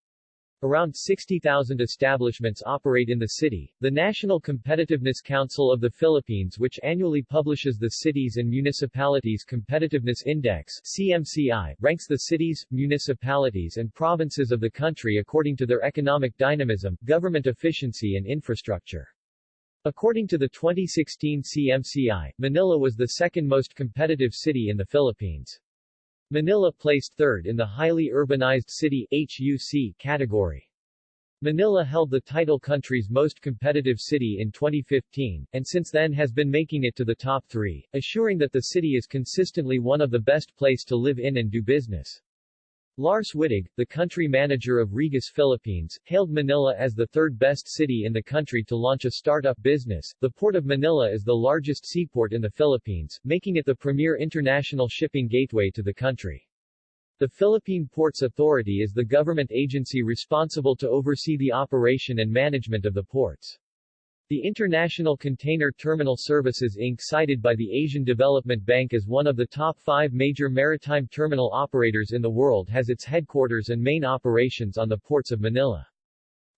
Around 60,000 establishments operate in the city. The National Competitiveness Council of the Philippines which annually publishes the Cities and Municipalities Competitiveness Index CMCI, ranks the cities, municipalities and provinces of the country according to their economic dynamism, government efficiency and infrastructure. According to the 2016 CMCI, Manila was the second most competitive city in the Philippines. Manila placed third in the highly urbanized city HUC category. Manila held the title country's most competitive city in 2015, and since then has been making it to the top three, assuring that the city is consistently one of the best place to live in and do business. Lars Wittig, the country manager of Regus Philippines, hailed Manila as the third best city in the country to launch a startup business. The Port of Manila is the largest seaport in the Philippines, making it the premier international shipping gateway to the country. The Philippine Ports Authority is the government agency responsible to oversee the operation and management of the ports. The International Container Terminal Services Inc. cited by the Asian Development Bank as one of the top five major maritime terminal operators in the world has its headquarters and main operations on the ports of Manila.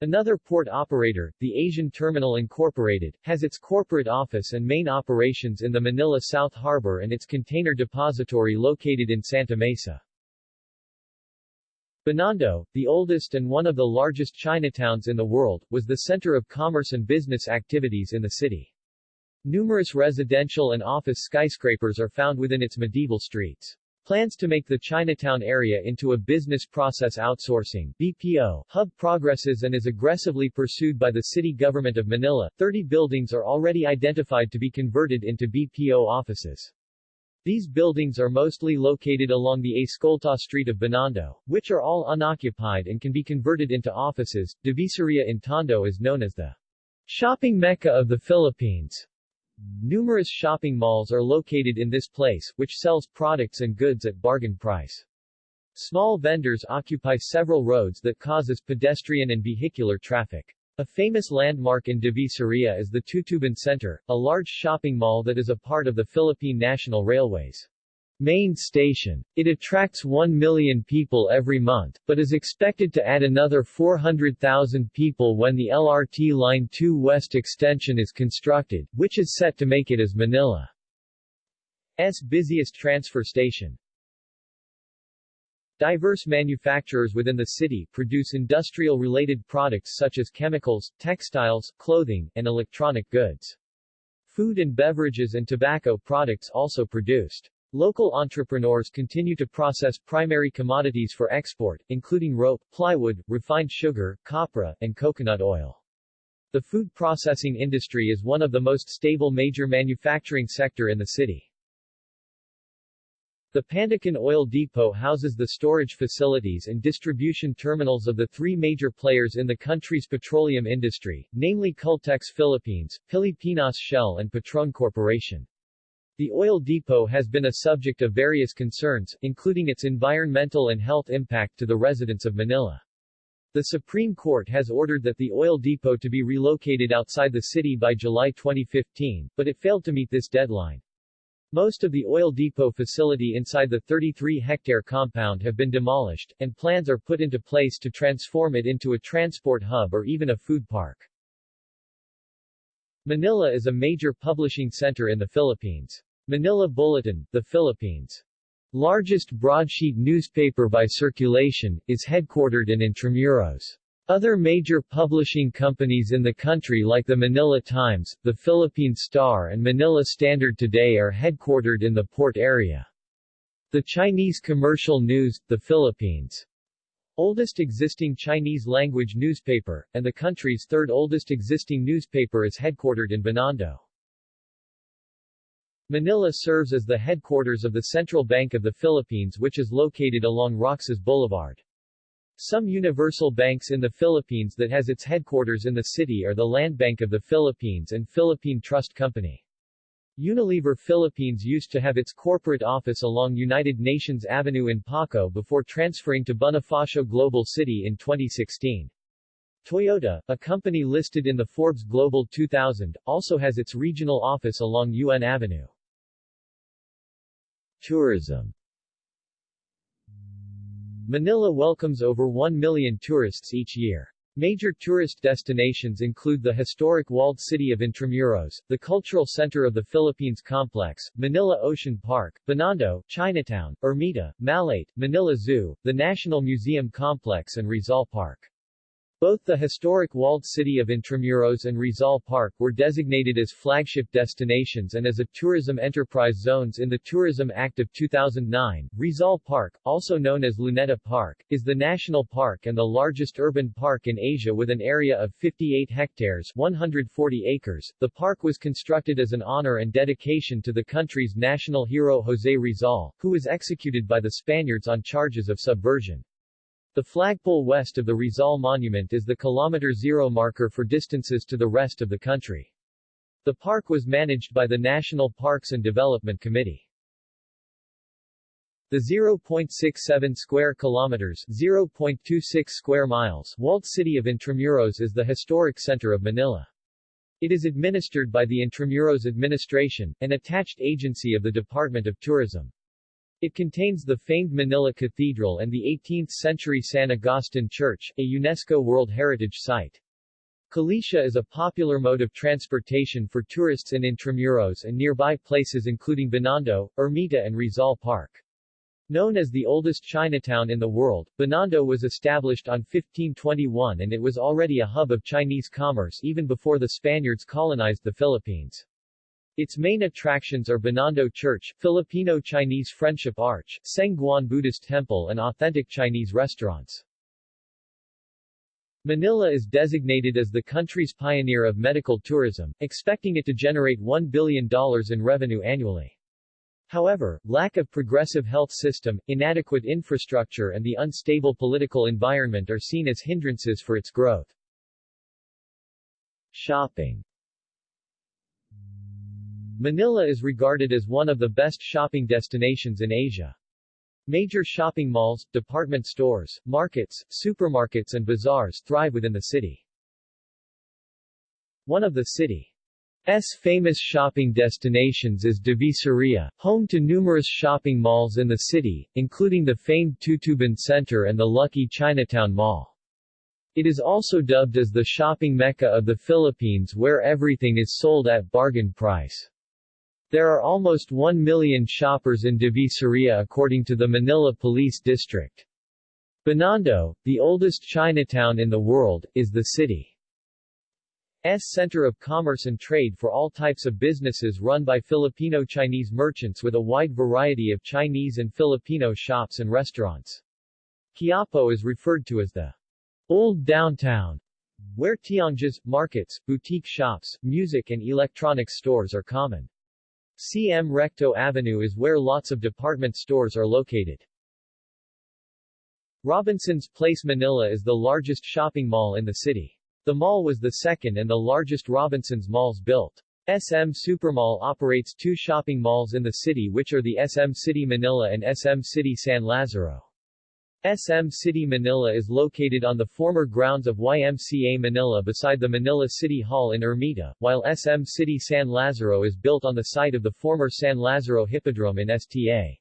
Another port operator, the Asian Terminal Incorporated, has its corporate office and main operations in the Manila South Harbor and its container depository located in Santa Mesa. Binondo, the oldest and one of the largest Chinatowns in the world, was the center of commerce and business activities in the city. Numerous residential and office skyscrapers are found within its medieval streets. Plans to make the Chinatown area into a business process outsourcing BPO hub progresses and is aggressively pursued by the city government of Manila. 30 buildings are already identified to be converted into BPO offices. These buildings are mostly located along the Escolta Street of Binondo, which are all unoccupied and can be converted into offices. Divisoria in Tondo is known as the shopping mecca of the Philippines. Numerous shopping malls are located in this place, which sells products and goods at bargain price. Small vendors occupy several roads that causes pedestrian and vehicular traffic. A famous landmark in Divisoria is the Tutuban Center, a large shopping mall that is a part of the Philippine National Railways main station. It attracts 1 million people every month, but is expected to add another 400,000 people when the LRT Line 2 West extension is constructed, which is set to make it as Manila's busiest transfer station. Diverse manufacturers within the city produce industrial-related products such as chemicals, textiles, clothing, and electronic goods. Food and beverages and tobacco products also produced. Local entrepreneurs continue to process primary commodities for export, including rope, plywood, refined sugar, copra, and coconut oil. The food processing industry is one of the most stable major manufacturing sector in the city. The Pandacan Oil Depot houses the storage facilities and distribution terminals of the three major players in the country's petroleum industry, namely Caltex Philippines, Pilipinas Shell and Petron Corporation. The oil depot has been a subject of various concerns, including its environmental and health impact to the residents of Manila. The Supreme Court has ordered that the oil depot to be relocated outside the city by July 2015, but it failed to meet this deadline. Most of the oil depot facility inside the 33-hectare compound have been demolished, and plans are put into place to transform it into a transport hub or even a food park. Manila is a major publishing center in the Philippines. Manila Bulletin, the Philippines' largest broadsheet newspaper by circulation, is headquartered in Intramuros. Other major publishing companies in the country like the Manila Times, the Philippine Star and Manila Standard Today are headquartered in the port area. The Chinese Commercial News, the Philippines' oldest existing Chinese-language newspaper, and the country's third oldest existing newspaper is headquartered in Binondo. Manila serves as the headquarters of the Central Bank of the Philippines which is located along Roxas Boulevard. Some universal banks in the Philippines that has its headquarters in the city are the Land Bank of the Philippines and Philippine Trust Company. Unilever Philippines used to have its corporate office along United Nations Avenue in Paco before transferring to Bonifacio Global City in 2016. Toyota, a company listed in the Forbes Global 2000, also has its regional office along UN Avenue. Tourism Manila welcomes over 1 million tourists each year. Major tourist destinations include the historic walled city of Intramuros, the cultural center of the Philippines complex, Manila Ocean Park, Binondo, Chinatown, Ermita, Malate, Manila Zoo, the National Museum Complex and Rizal Park. Both the historic walled city of Intramuros and Rizal Park were designated as flagship destinations and as a tourism enterprise zones in the Tourism Act of 2009. Rizal Park, also known as Luneta Park, is the national park and the largest urban park in Asia with an area of 58 hectares 140 acres. The park was constructed as an honor and dedication to the country's national hero José Rizal, who was executed by the Spaniards on charges of subversion. The flagpole west of the Rizal Monument is the kilometer zero marker for distances to the rest of the country. The park was managed by the National Parks and Development Committee. The 0.67 square kilometers 0.26 square miles walled city of Intramuros is the historic center of Manila. It is administered by the Intramuros Administration, an attached agency of the Department of Tourism. It contains the famed Manila Cathedral and the 18th-century San Agustin Church, a UNESCO World Heritage Site. Kalesa is a popular mode of transportation for tourists in Intramuros and nearby places including Binondo, Ermita and Rizal Park. Known as the oldest Chinatown in the world, Binondo was established on 1521 and it was already a hub of Chinese commerce even before the Spaniards colonized the Philippines. Its main attractions are Binondo Church, Filipino-Chinese Friendship Arch, Sengguan Buddhist Temple and authentic Chinese restaurants. Manila is designated as the country's pioneer of medical tourism, expecting it to generate $1 billion in revenue annually. However, lack of progressive health system, inadequate infrastructure and the unstable political environment are seen as hindrances for its growth. Shopping Manila is regarded as one of the best shopping destinations in Asia. Major shopping malls, department stores, markets, supermarkets and bazaars thrive within the city. One of the city's famous shopping destinations is Divisoria, home to numerous shopping malls in the city, including the famed Tutuban Center and the Lucky Chinatown Mall. It is also dubbed as the shopping mecca of the Philippines where everything is sold at bargain price. There are almost 1 million shoppers in Divisoria according to the Manila Police District. Binondo, the oldest Chinatown in the world, is the city's center of commerce and trade for all types of businesses run by Filipino-Chinese merchants with a wide variety of Chinese and Filipino shops and restaurants. Quiapo is referred to as the Old Downtown, where tiangges, markets, boutique shops, music and electronics stores are common. CM Recto Avenue is where lots of department stores are located. Robinson's Place Manila is the largest shopping mall in the city. The mall was the second and the largest Robinson's malls built. SM Supermall operates two shopping malls in the city which are the SM City Manila and SM City San Lazaro. SM City Manila is located on the former grounds of YMCA Manila beside the Manila City Hall in Ermita, while SM City San Lazaro is built on the site of the former San Lazaro Hippodrome in STA.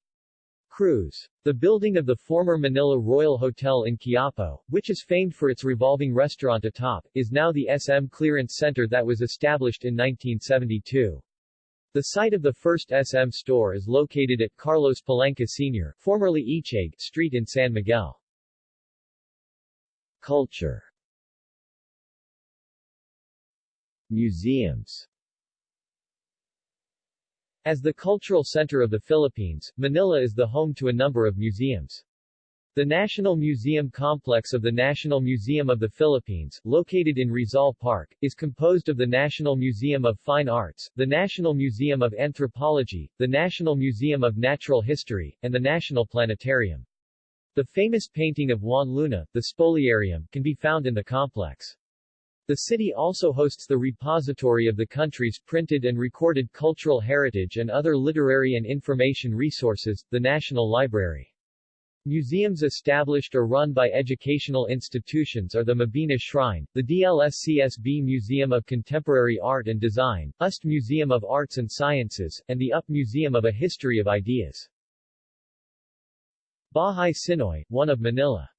Cruz. The building of the former Manila Royal Hotel in Quiapo, which is famed for its revolving restaurant atop, is now the SM Clearance Center that was established in 1972. The site of the first SM store is located at Carlos Palanca Sr., formerly Echague, Street in San Miguel. Culture Museums as the cultural center of the Philippines, Manila is the home to a number of museums. The National Museum Complex of the National Museum of the Philippines, located in Rizal Park, is composed of the National Museum of Fine Arts, the National Museum of Anthropology, the National Museum of Natural History, and the National Planetarium. The famous painting of Juan Luna, the Spoliarium, can be found in the complex. The city also hosts the repository of the country's printed and recorded cultural heritage and other literary and information resources, the National Library. Museums established or run by educational institutions are the Mabini Shrine, the DLSCSB Museum of Contemporary Art and Design, UST Museum of Arts and Sciences, and the UP Museum of a History of Ideas. Bahay Sinoy, one of Manila.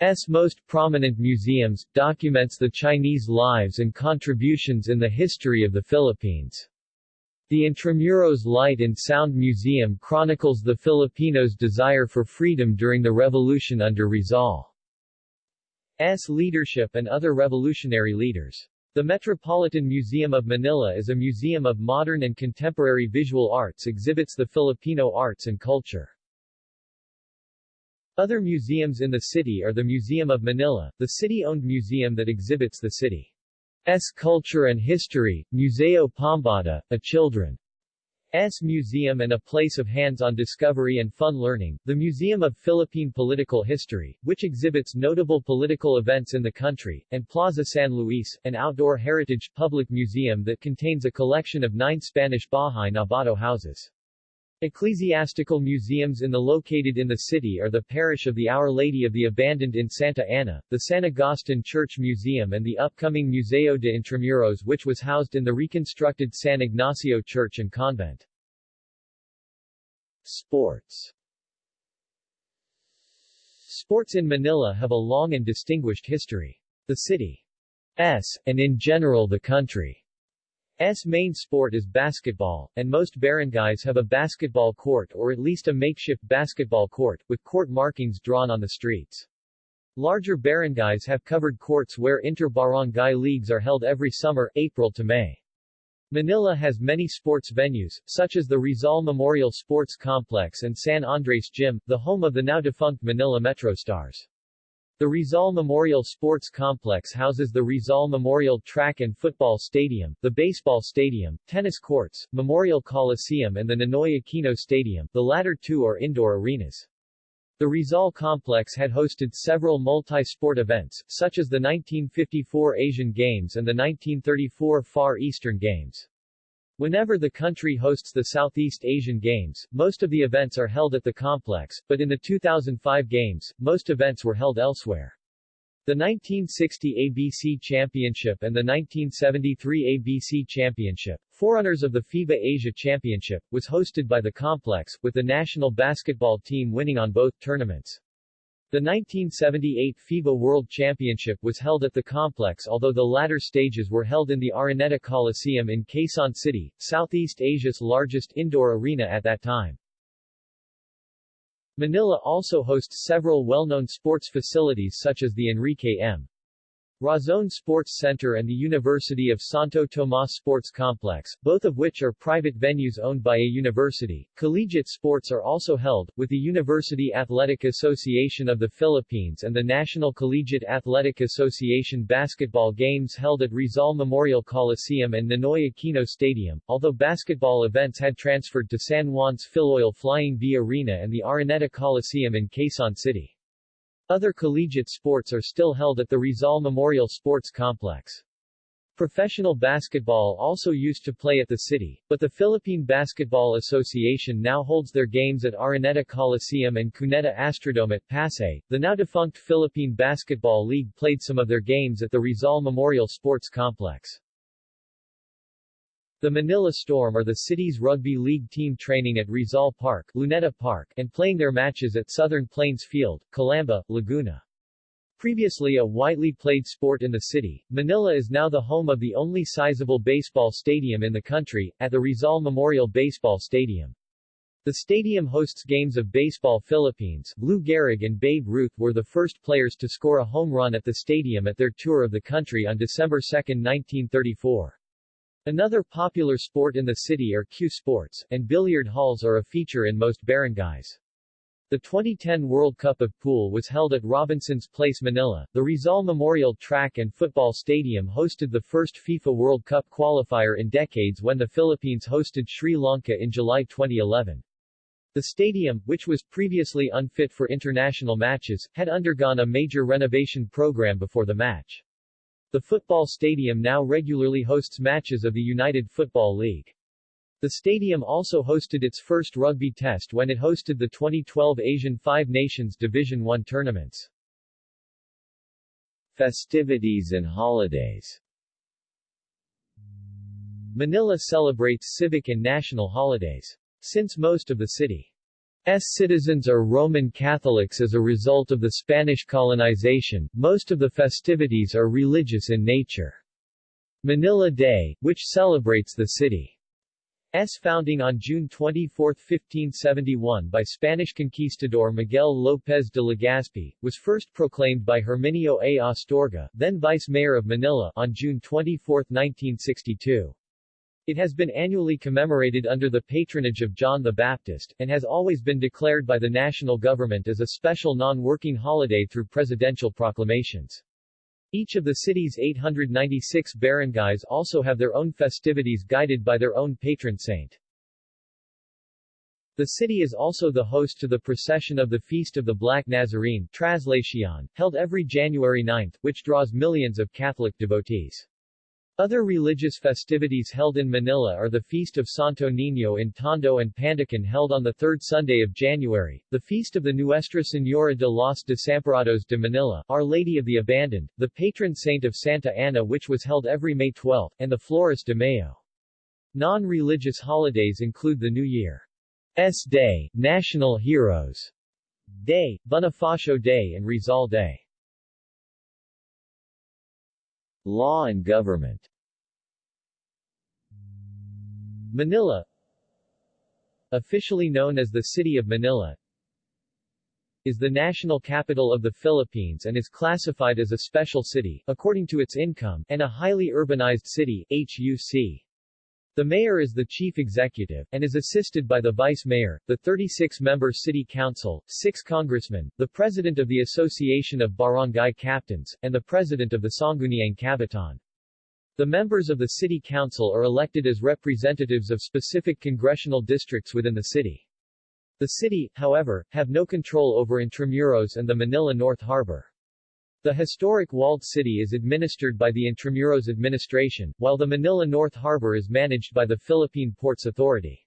S most prominent museums, documents the Chinese lives and contributions in the history of the Philippines. The Intramuros Light and Sound Museum chronicles the Filipinos' desire for freedom during the revolution under Rizal's leadership and other revolutionary leaders. The Metropolitan Museum of Manila is a museum of modern and contemporary visual arts exhibits the Filipino arts and culture. Other museums in the city are the Museum of Manila, the city-owned museum that exhibits the city's culture and history, Museo Pambata, a children's museum and a place of hands-on discovery and fun learning, the Museum of Philippine Political History, which exhibits notable political events in the country, and Plaza San Luis, an outdoor heritage public museum that contains a collection of nine Spanish Bahay Nabato houses. Ecclesiastical museums in the located in the city are the parish of the Our Lady of the Abandoned in Santa Ana, the San Agustin Church Museum and the upcoming Museo de Intramuros which was housed in the reconstructed San Ignacio Church and Convent. Sports Sports in Manila have a long and distinguished history. The city's, and in general the country S main sport is basketball, and most barangays have a basketball court or at least a makeshift basketball court, with court markings drawn on the streets. Larger barangays have covered courts where inter-barangay leagues are held every summer, April to May. Manila has many sports venues, such as the Rizal Memorial Sports Complex and San Andres Gym, the home of the now-defunct Manila Metro Stars. The Rizal Memorial Sports Complex houses the Rizal Memorial Track and Football Stadium, the Baseball Stadium, tennis courts, Memorial Coliseum and the Ninoy Aquino Stadium, the latter two are indoor arenas. The Rizal complex had hosted several multi-sport events, such as the 1954 Asian Games and the 1934 Far Eastern Games. Whenever the country hosts the Southeast Asian Games, most of the events are held at the complex, but in the 2005 Games, most events were held elsewhere. The 1960 ABC Championship and the 1973 ABC Championship, forerunners of the FIBA Asia Championship, was hosted by the complex, with the national basketball team winning on both tournaments. The 1978 FIBA World Championship was held at the complex although the latter stages were held in the Araneta Coliseum in Quezon City, Southeast Asia's largest indoor arena at that time. Manila also hosts several well-known sports facilities such as the Enrique M. Razon Sports Center and the University of Santo Tomas Sports Complex, both of which are private venues owned by a university. Collegiate sports are also held, with the University Athletic Association of the Philippines and the National Collegiate Athletic Association basketball games held at Rizal Memorial Coliseum and Ninoy Aquino Stadium, although basketball events had transferred to San Juan's Filoil Flying V Arena and the Araneta Coliseum in Quezon City. Other collegiate sports are still held at the Rizal Memorial Sports Complex. Professional basketball also used to play at the city, but the Philippine Basketball Association now holds their games at Araneta Coliseum and Cuneta Astrodome at Pasay. The now defunct Philippine Basketball League played some of their games at the Rizal Memorial Sports Complex. The Manila Storm are the city's rugby league team training at Rizal Park, Luneta Park, and playing their matches at Southern Plains Field, Calamba, Laguna. Previously a widely played sport in the city, Manila is now the home of the only sizable baseball stadium in the country, at the Rizal Memorial Baseball Stadium. The stadium hosts games of Baseball Philippines. Lou Gehrig and Babe Ruth were the first players to score a home run at the stadium at their tour of the country on December 2, 1934. Another popular sport in the city are cue sports, and billiard halls are a feature in most barangays. The 2010 World Cup of Pool was held at Robinson's Place Manila. The Rizal Memorial Track and Football Stadium hosted the first FIFA World Cup qualifier in decades when the Philippines hosted Sri Lanka in July 2011. The stadium, which was previously unfit for international matches, had undergone a major renovation program before the match. The football stadium now regularly hosts matches of the United Football League. The stadium also hosted its first rugby test when it hosted the 2012 Asian Five Nations Division I tournaments. Festivities and holidays Manila celebrates civic and national holidays. Since most of the city's citizens are Roman Catholics as a result of the Spanish colonization, most of the festivities are religious in nature. Manila Day, which celebrates the city S founding on June 24, 1571 by Spanish conquistador Miguel López de Legazpi, was first proclaimed by Herminio A. Astorga, then vice-mayor of Manila, on June 24, 1962. It has been annually commemorated under the patronage of John the Baptist, and has always been declared by the national government as a special non-working holiday through presidential proclamations. Each of the city's 896 barangays also have their own festivities guided by their own patron saint. The city is also the host to the procession of the Feast of the Black Nazarene held every January 9, which draws millions of Catholic devotees. Other religious festivities held in Manila are the Feast of Santo Niño in Tondo and Pandacan held on the third Sunday of January, the Feast of the Nuestra Señora de los Desamparados de Manila, Our Lady of the Abandoned, the patron saint of Santa Ana which was held every May 12, and the Flores de Mayo. Non-religious holidays include the New Year's Day, National Heroes Day, Bonifacio Day and Rizal Day. Law and government Manila Officially known as the City of Manila is the national capital of the Philippines and is classified as a special city, according to its income, and a highly urbanized city, HUC. The mayor is the chief executive, and is assisted by the vice mayor, the 36-member city council, six congressmen, the president of the Association of Barangay Captains, and the president of the Sangguniang Kabataan. The members of the city council are elected as representatives of specific congressional districts within the city. The city, however, have no control over Intramuros and the Manila North Harbor. The historic walled city is administered by the Intramuros administration, while the Manila North Harbor is managed by the Philippine Ports Authority.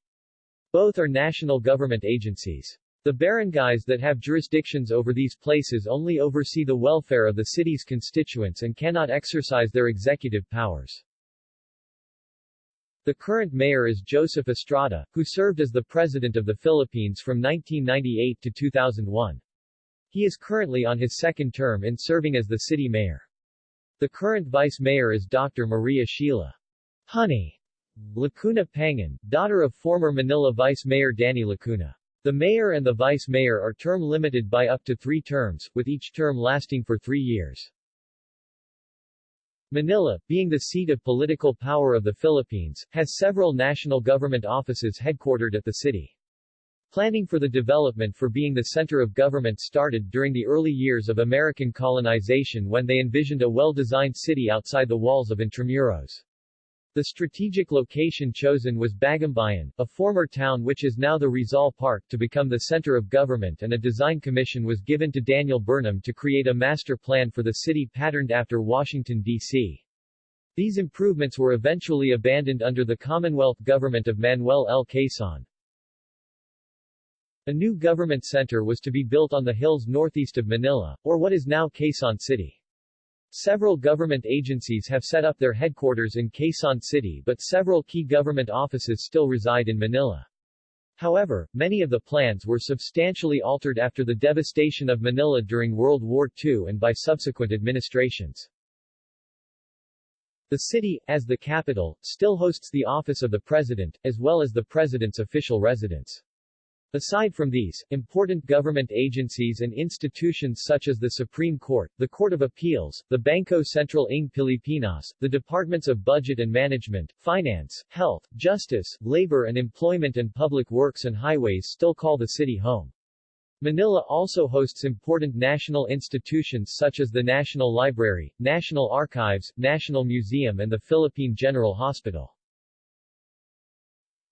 Both are national government agencies. The barangays that have jurisdictions over these places only oversee the welfare of the city's constituents and cannot exercise their executive powers. The current mayor is Joseph Estrada, who served as the President of the Philippines from 1998 to 2001. He is currently on his second term in serving as the city mayor. The current vice mayor is Dr. Maria Sheila Honey Lacuna Pangan, daughter of former Manila Vice Mayor Danny Lacuna. The mayor and the vice mayor are term limited by up to three terms, with each term lasting for three years. Manila, being the seat of political power of the Philippines, has several national government offices headquartered at the city. Planning for the development for being the center of government started during the early years of American colonization when they envisioned a well-designed city outside the walls of Intramuros. The strategic location chosen was Bagumbayan, a former town which is now the Rizal Park to become the center of government and a design commission was given to Daniel Burnham to create a master plan for the city patterned after Washington, D.C. These improvements were eventually abandoned under the Commonwealth government of Manuel L. Quezon. A new government center was to be built on the hills northeast of Manila, or what is now Quezon City. Several government agencies have set up their headquarters in Quezon City but several key government offices still reside in Manila. However, many of the plans were substantially altered after the devastation of Manila during World War II and by subsequent administrations. The city, as the capital, still hosts the office of the president, as well as the president's official residence. Aside from these, important government agencies and institutions such as the Supreme Court, the Court of Appeals, the Banco Central ng Pilipinas, the Departments of Budget and Management, Finance, Health, Justice, Labor and Employment and Public Works and Highways still call the city home. Manila also hosts important national institutions such as the National Library, National Archives, National Museum and the Philippine General Hospital.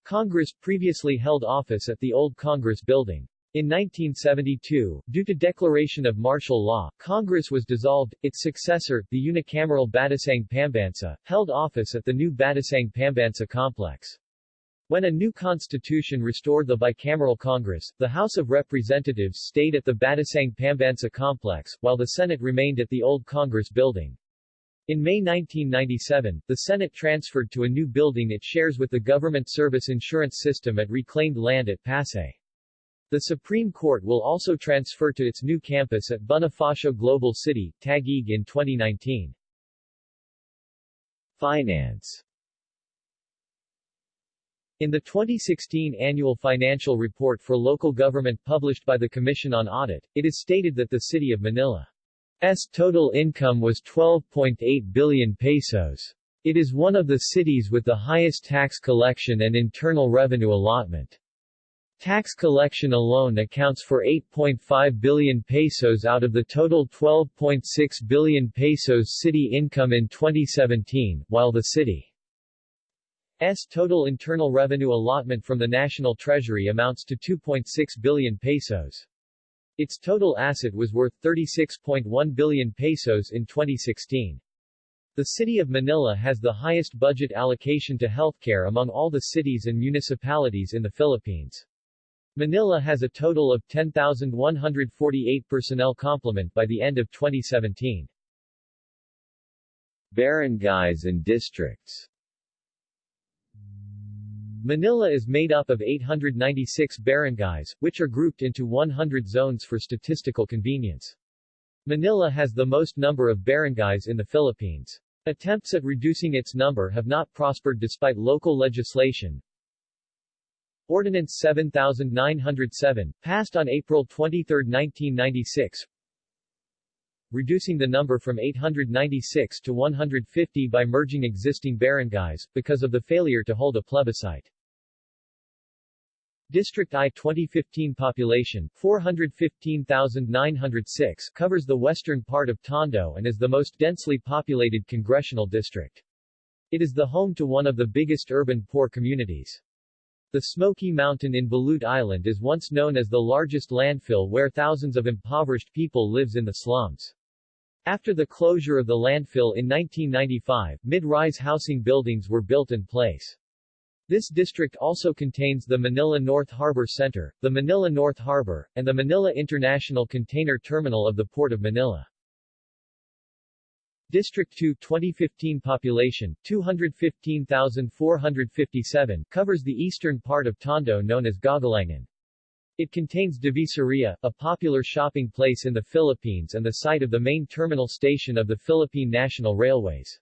Congress previously held office at the old Congress Building. In 1972, due to declaration of martial law, Congress was dissolved. Its successor, the unicameral Batasang Pambansa, held office at the new Batasang Pambansa complex. When a new constitution restored the bicameral Congress, the House of Representatives stayed at the Batasang Pambansa complex, while the Senate remained at the old Congress building. In May 1997, the Senate transferred to a new building it shares with the government service insurance system at reclaimed land at Pasay. The Supreme Court will also transfer to its new campus at Bonifacio Global City, Taguig in 2019. Finance In the 2016 annual financial report for local government published by the Commission on Audit, it is stated that the City of Manila S total income was 12.8 billion pesos. It is one of the cities with the highest tax collection and internal revenue allotment. Tax collection alone accounts for 8.5 billion pesos out of the total 12.6 billion pesos city income in 2017, while the city's total internal revenue allotment from the national treasury amounts to 2.6 billion pesos. Its total asset was worth 36.1 billion pesos in 2016. The city of Manila has the highest budget allocation to healthcare among all the cities and municipalities in the Philippines. Manila has a total of 10,148 personnel complement by the end of 2017. Barangays and districts Manila is made up of 896 barangays, which are grouped into 100 zones for statistical convenience. Manila has the most number of barangays in the Philippines. Attempts at reducing its number have not prospered despite local legislation. Ordinance 7907, passed on April 23, 1996, reducing the number from 896 to 150 by merging existing barangays, because of the failure to hold a plebiscite. District I 2015 population 415,906 covers the western part of Tondo and is the most densely populated congressional district. It is the home to one of the biggest urban poor communities. The Smoky Mountain in Balut Island is once known as the largest landfill where thousands of impoverished people lives in the slums. After the closure of the landfill in 1995, mid-rise housing buildings were built in place. This district also contains the Manila North Harbor Center, the Manila North Harbor, and the Manila International Container Terminal of the Port of Manila. District 2 2015 population, 215,457, covers the eastern part of Tondo known as Gagalangin. It contains Divisoria, a popular shopping place in the Philippines and the site of the main terminal station of the Philippine National Railways.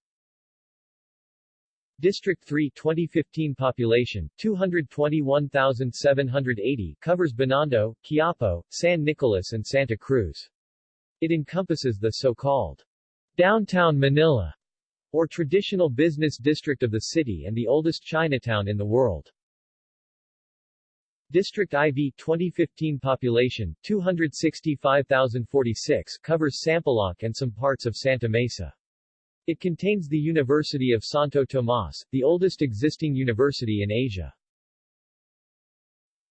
District 3 2015 population, 221,780 covers Binondo, Quiapo, San Nicolas and Santa Cruz. It encompasses the so-called Downtown Manila, or traditional business district of the city and the oldest Chinatown in the world. District IV 2015 population, 265,046 covers Sampaloc and some parts of Santa Mesa. It contains the University of Santo Tomas, the oldest existing university in Asia.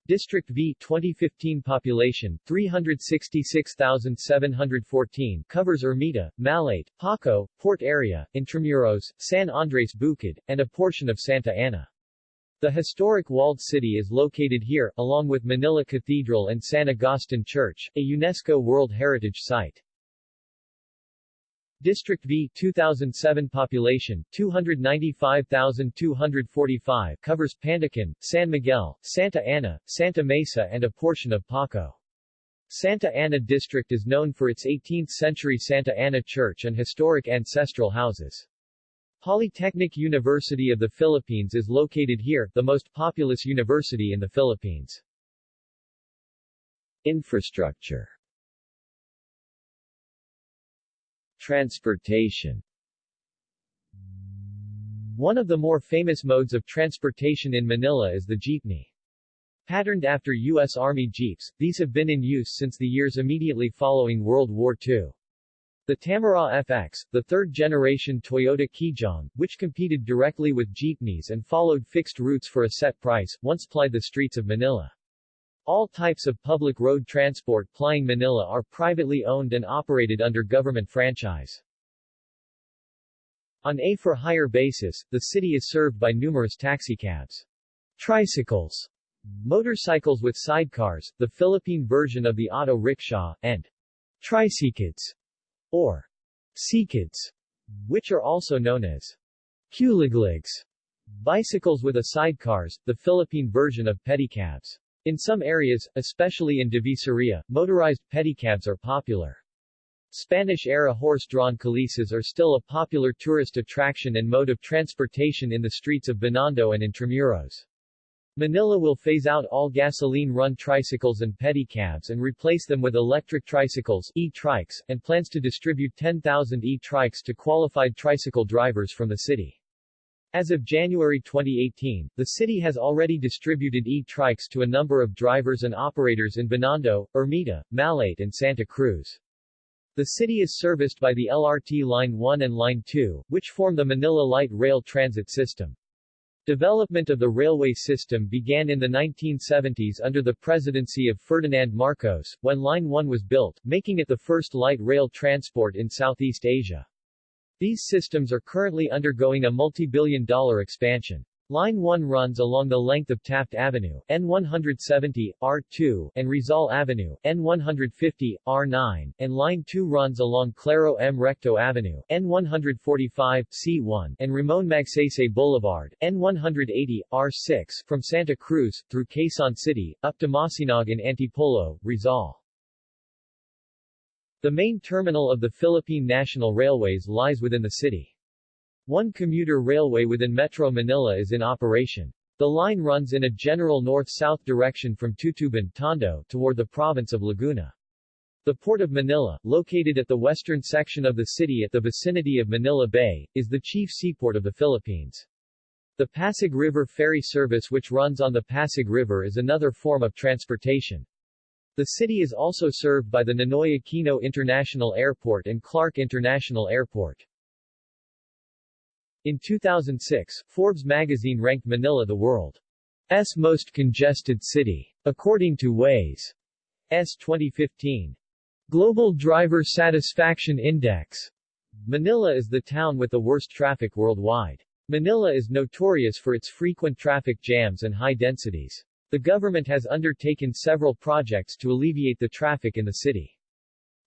District V 2015 population 366,714 covers Ermita, Malate, Paco, Port Area, Intramuros, San Andres Bukid, and a portion of Santa Ana. The historic walled city is located here, along with Manila Cathedral and San Agustin Church, a UNESCO World Heritage Site. District V 2007 population 295,245 covers Pandacan, San Miguel, Santa Ana, Santa Mesa and a portion of Paco. Santa Ana District is known for its 18th-century Santa Ana Church and historic ancestral houses. Polytechnic University of the Philippines is located here, the most populous university in the Philippines. Infrastructure Transportation One of the more famous modes of transportation in Manila is the jeepney. Patterned after U.S. Army Jeeps, these have been in use since the years immediately following World War II. The Tamaraw FX, the third-generation Toyota Kijang, which competed directly with jeepneys and followed fixed routes for a set price, once plied the streets of Manila. All types of public road transport plying Manila are privately owned and operated under government franchise. On a for-hire basis, the city is served by numerous taxicabs. Tricycles, motorcycles with sidecars, the Philippine version of the auto rickshaw, and tricycles, or sikads, which are also known as kuligligs, bicycles with a sidecars, the Philippine version of pedicabs. In some areas, especially in Divisoria, motorized pedicabs are popular. Spanish-era horse-drawn calesas are still a popular tourist attraction and mode of transportation in the streets of Binondo and Intramuros. Manila will phase out all gasoline-run tricycles and pedicabs and replace them with electric tricycles e-trikes, and plans to distribute 10,000 e-trikes to qualified tricycle drivers from the city. As of January 2018, the city has already distributed e-trikes to a number of drivers and operators in Binondo, Ermita, Malate and Santa Cruz. The city is serviced by the LRT Line 1 and Line 2, which form the Manila Light Rail Transit System. Development of the railway system began in the 1970s under the presidency of Ferdinand Marcos, when Line 1 was built, making it the first light rail transport in Southeast Asia. These systems are currently undergoing a multi-billion dollar expansion. Line 1 runs along the length of Taft Avenue, N170, R2, and Rizal Avenue, N150, R9, and Line 2 runs along Claro M. Recto Avenue, N145, C1, and Ramon Magsaysay Boulevard, N180, R6, from Santa Cruz, through Quezon City, up to Masinag in Antipolo, Rizal. The main terminal of the Philippine National Railways lies within the city. One commuter railway within Metro Manila is in operation. The line runs in a general north-south direction from Tutuban, Tondo, toward the province of Laguna. The Port of Manila, located at the western section of the city at the vicinity of Manila Bay, is the chief seaport of the Philippines. The Pasig River ferry service which runs on the Pasig River is another form of transportation. The city is also served by the Ninoy Aquino International Airport and Clark International Airport. In 2006, Forbes magazine ranked Manila the world's most congested city. According to Waze. S 2015. Global Driver Satisfaction Index. Manila is the town with the worst traffic worldwide. Manila is notorious for its frequent traffic jams and high densities. The government has undertaken several projects to alleviate the traffic in the city.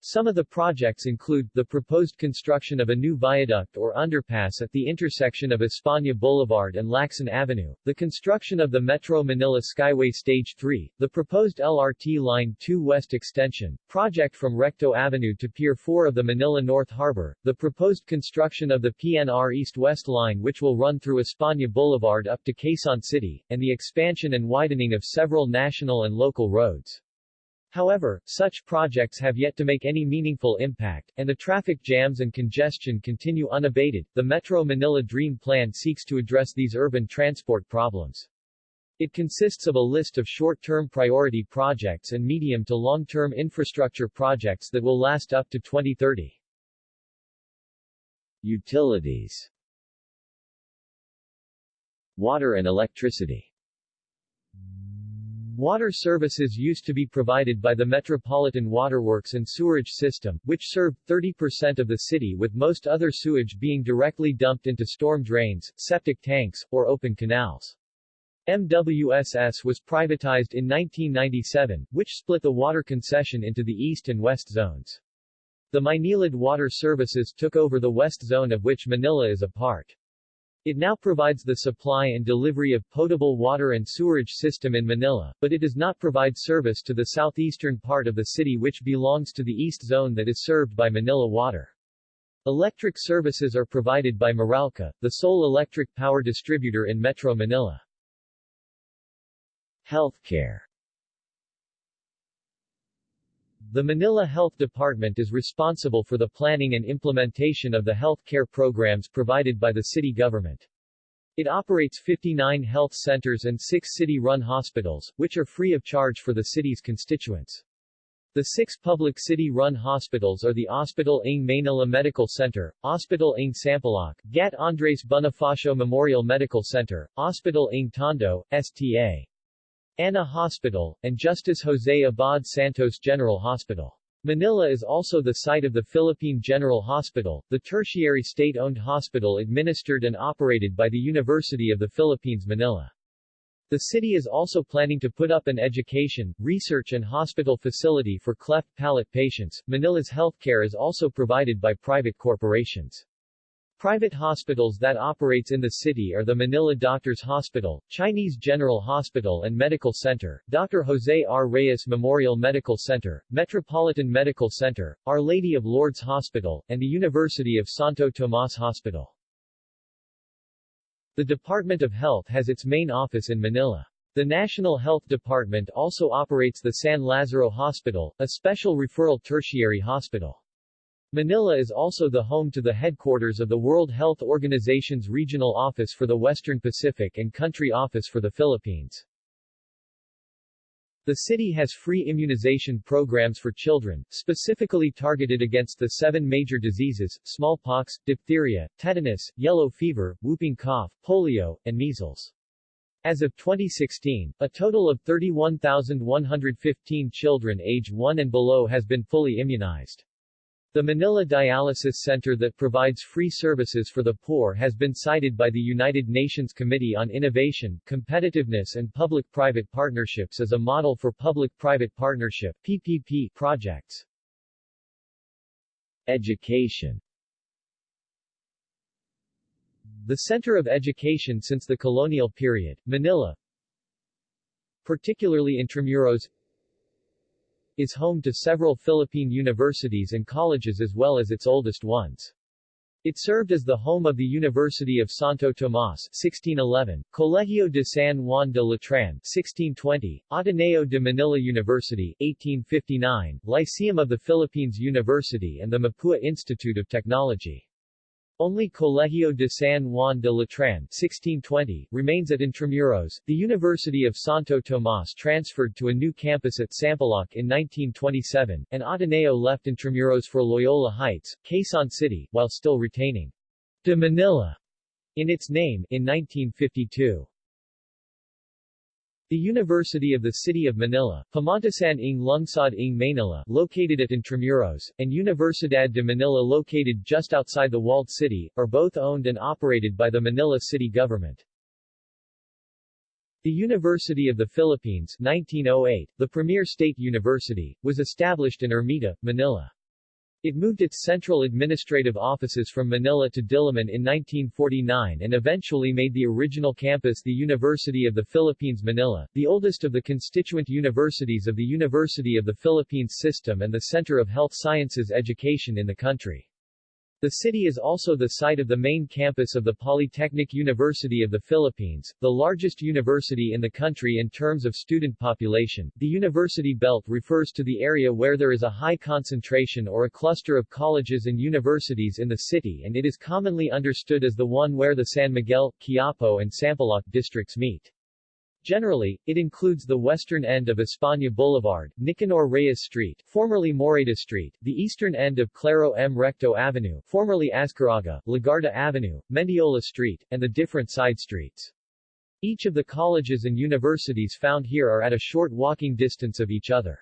Some of the projects include, the proposed construction of a new viaduct or underpass at the intersection of España Boulevard and Lacson Avenue, the construction of the Metro Manila Skyway Stage 3, the proposed LRT Line 2 West Extension, project from Recto Avenue to Pier 4 of the Manila North Harbor, the proposed construction of the PNR East-West Line which will run through España Boulevard up to Quezon City, and the expansion and widening of several national and local roads. However, such projects have yet to make any meaningful impact, and the traffic jams and congestion continue unabated. The Metro Manila Dream Plan seeks to address these urban transport problems. It consists of a list of short-term priority projects and medium to long-term infrastructure projects that will last up to 2030. Utilities Water and electricity Water services used to be provided by the Metropolitan Waterworks and Sewerage System, which served 30% of the city with most other sewage being directly dumped into storm drains, septic tanks, or open canals. MWSS was privatized in 1997, which split the water concession into the east and west zones. The Maynilad Water Services took over the west zone of which Manila is a part. It now provides the supply and delivery of potable water and sewerage system in Manila, but it does not provide service to the southeastern part of the city which belongs to the east zone that is served by Manila Water. Electric services are provided by Meralco, the sole electric power distributor in Metro Manila. Healthcare The Manila Health Department is responsible for the planning and implementation of the health care programs provided by the city government. It operates 59 health centers and 6 city-run hospitals, which are free of charge for the city's constituents. The six public city-run hospitals are the Hospital ng Manila Medical Center, Hospital ng Sampaloc, Gat Andres Bonifacio Memorial Medical Center, Hospital ng Tondo, STA. Ana Hospital, and Justice Jose Abad Santos General Hospital. Manila is also the site of the Philippine General Hospital, the tertiary state-owned hospital administered and operated by the University of the Philippines Manila. The city is also planning to put up an education, research and hospital facility for cleft palate patients. Manila's healthcare is also provided by private corporations. Private hospitals that operates in the city are the Manila Doctors Hospital, Chinese General Hospital and Medical Center, Dr. Jose R. Reyes Memorial Medical Center, Metropolitan Medical Center, Our Lady of Lourdes Hospital, and the University of Santo Tomas Hospital. The Department of Health has its main office in Manila. The National Health Department also operates the San Lazaro Hospital, a special referral tertiary hospital. Manila is also the home to the headquarters of the World Health Organization's Regional Office for the Western Pacific and Country Office for the Philippines. The city has free immunization programs for children, specifically targeted against the seven major diseases, smallpox, diphtheria, tetanus, yellow fever, whooping cough, polio, and measles. As of 2016, a total of 31,115 children age 1 and below has been fully immunized. The Manila Dialysis Center that provides free services for the poor has been cited by the United Nations Committee on Innovation, Competitiveness and Public-Private Partnerships as a model for public-private partnership PPP projects. Education The center of education since the colonial period, Manila, particularly Intramuros, is home to several Philippine universities and colleges as well as its oldest ones. It served as the home of the University of Santo Tomas 1611, Colegio de San Juan de Letran 1620, Ateneo de Manila University 1859, Lyceum of the Philippines University and the Mapua Institute of Technology. Only Colegio de San Juan de Letran 1620 remains at Intramuros. The University of Santo Tomas transferred to a new campus at Sampaloc in 1927, and Ateneo left Intramuros for Loyola Heights, Quezon City, while still retaining de Manila in its name in 1952. The University of the City of Manila, Pamantasan ng Lungsod ng Manila, located at Intramuros, and Universidad de Manila located just outside the walled city, are both owned and operated by the Manila city government. The University of the Philippines 1908, the premier state university, was established in Ermita, Manila. It moved its central administrative offices from Manila to Diliman in 1949 and eventually made the original campus the University of the Philippines Manila, the oldest of the constituent universities of the University of the Philippines system and the center of health sciences education in the country. The city is also the site of the main campus of the Polytechnic University of the Philippines, the largest university in the country in terms of student population. The university belt refers to the area where there is a high concentration or a cluster of colleges and universities in the city and it is commonly understood as the one where the San Miguel, Quiapo and Sampaloc districts meet. Generally, it includes the western end of España Boulevard, Nicanor Reyes Street, formerly Morayta Street, the eastern end of Claro M. Recto Avenue, formerly Azcarraga, Legarda Avenue, Mendiola Street, and the different side streets. Each of the colleges and universities found here are at a short walking distance of each other.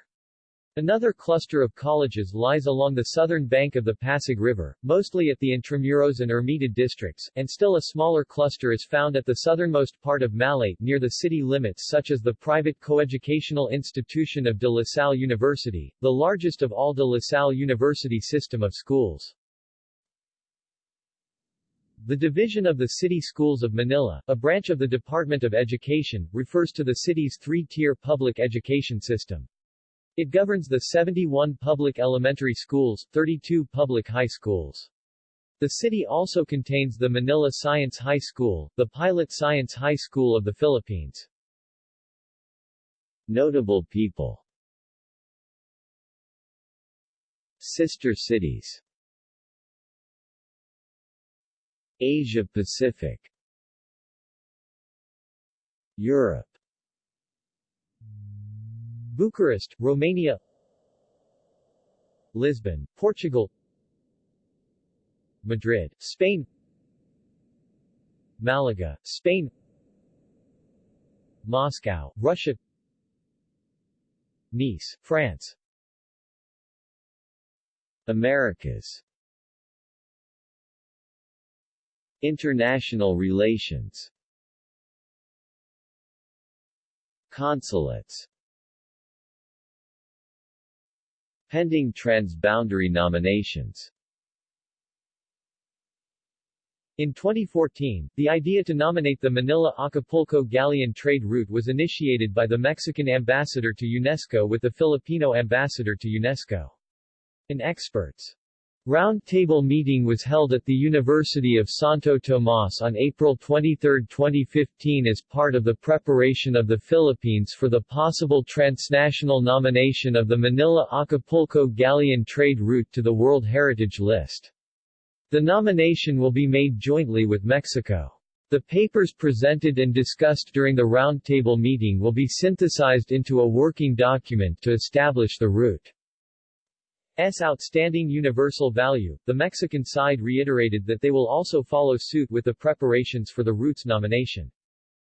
Another cluster of colleges lies along the southern bank of the Pasig River, mostly at the Intramuros and Ermita districts, and still a smaller cluster is found at the southernmost part of Malate near the city limits such as the private coeducational institution of De La Salle University, the largest of all De La Salle University system of schools. The division of the City Schools of Manila, a branch of the Department of Education, refers to the city's three-tier public education system. It governs the 71 public elementary schools, 32 public high schools. The city also contains the Manila Science High School, the pilot science high school of the Philippines. Notable people Sister cities Asia Pacific Europe Bucharest, Romania Lisbon, Portugal Madrid, Spain Malaga, Spain Moscow, Russia Nice, France. Americas. International relations. Consulates pending transboundary nominations. In 2014, the idea to nominate the Manila-Acapulco galleon trade route was initiated by the Mexican ambassador to UNESCO with the Filipino ambassador to UNESCO. An experts Roundtable meeting was held at the University of Santo Tomas on April 23, 2015 as part of the preparation of the Philippines for the possible transnational nomination of the Manila-Acapulco galleon trade route to the World Heritage List. The nomination will be made jointly with Mexico. The papers presented and discussed during the roundtable meeting will be synthesized into a working document to establish the route. S outstanding universal value, the Mexican side reiterated that they will also follow suit with the preparations for the route's nomination.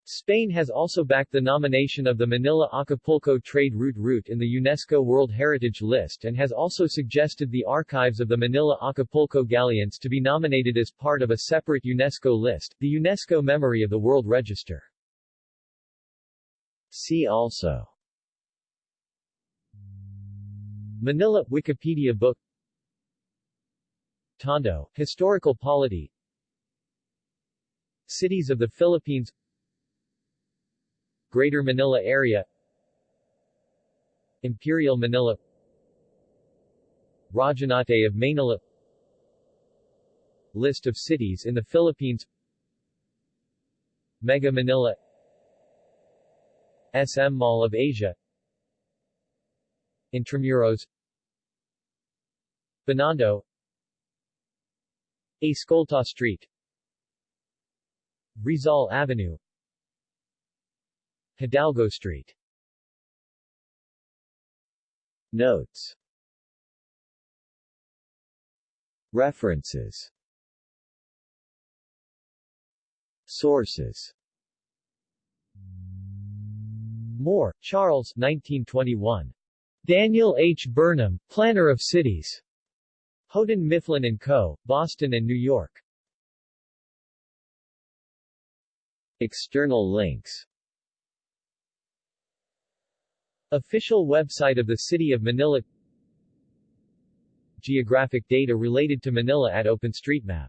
Spain has also backed the nomination of the Manila-Acapulco trade route route in the UNESCO World Heritage List and has also suggested the archives of the Manila-Acapulco galleons to be nominated as part of a separate UNESCO list, the UNESCO Memory of the World Register. See also Manila Wikipedia book. Tondo, Historical Polity. Cities of the Philippines. Greater Manila Area. Imperial Manila. Rajanate of Manila. List of cities in the Philippines. Mega Manila. SM Mall of Asia. Intramuros Binondo Escolta Street. Rizal Avenue. Hidalgo Street. Notes. References. Sources. Moore, Charles 1921. Daniel H. Burnham, Planner of Cities. Houghton Mifflin & Co., Boston and New York. External links Official website of the City of Manila Geographic data related to Manila at OpenStreetMap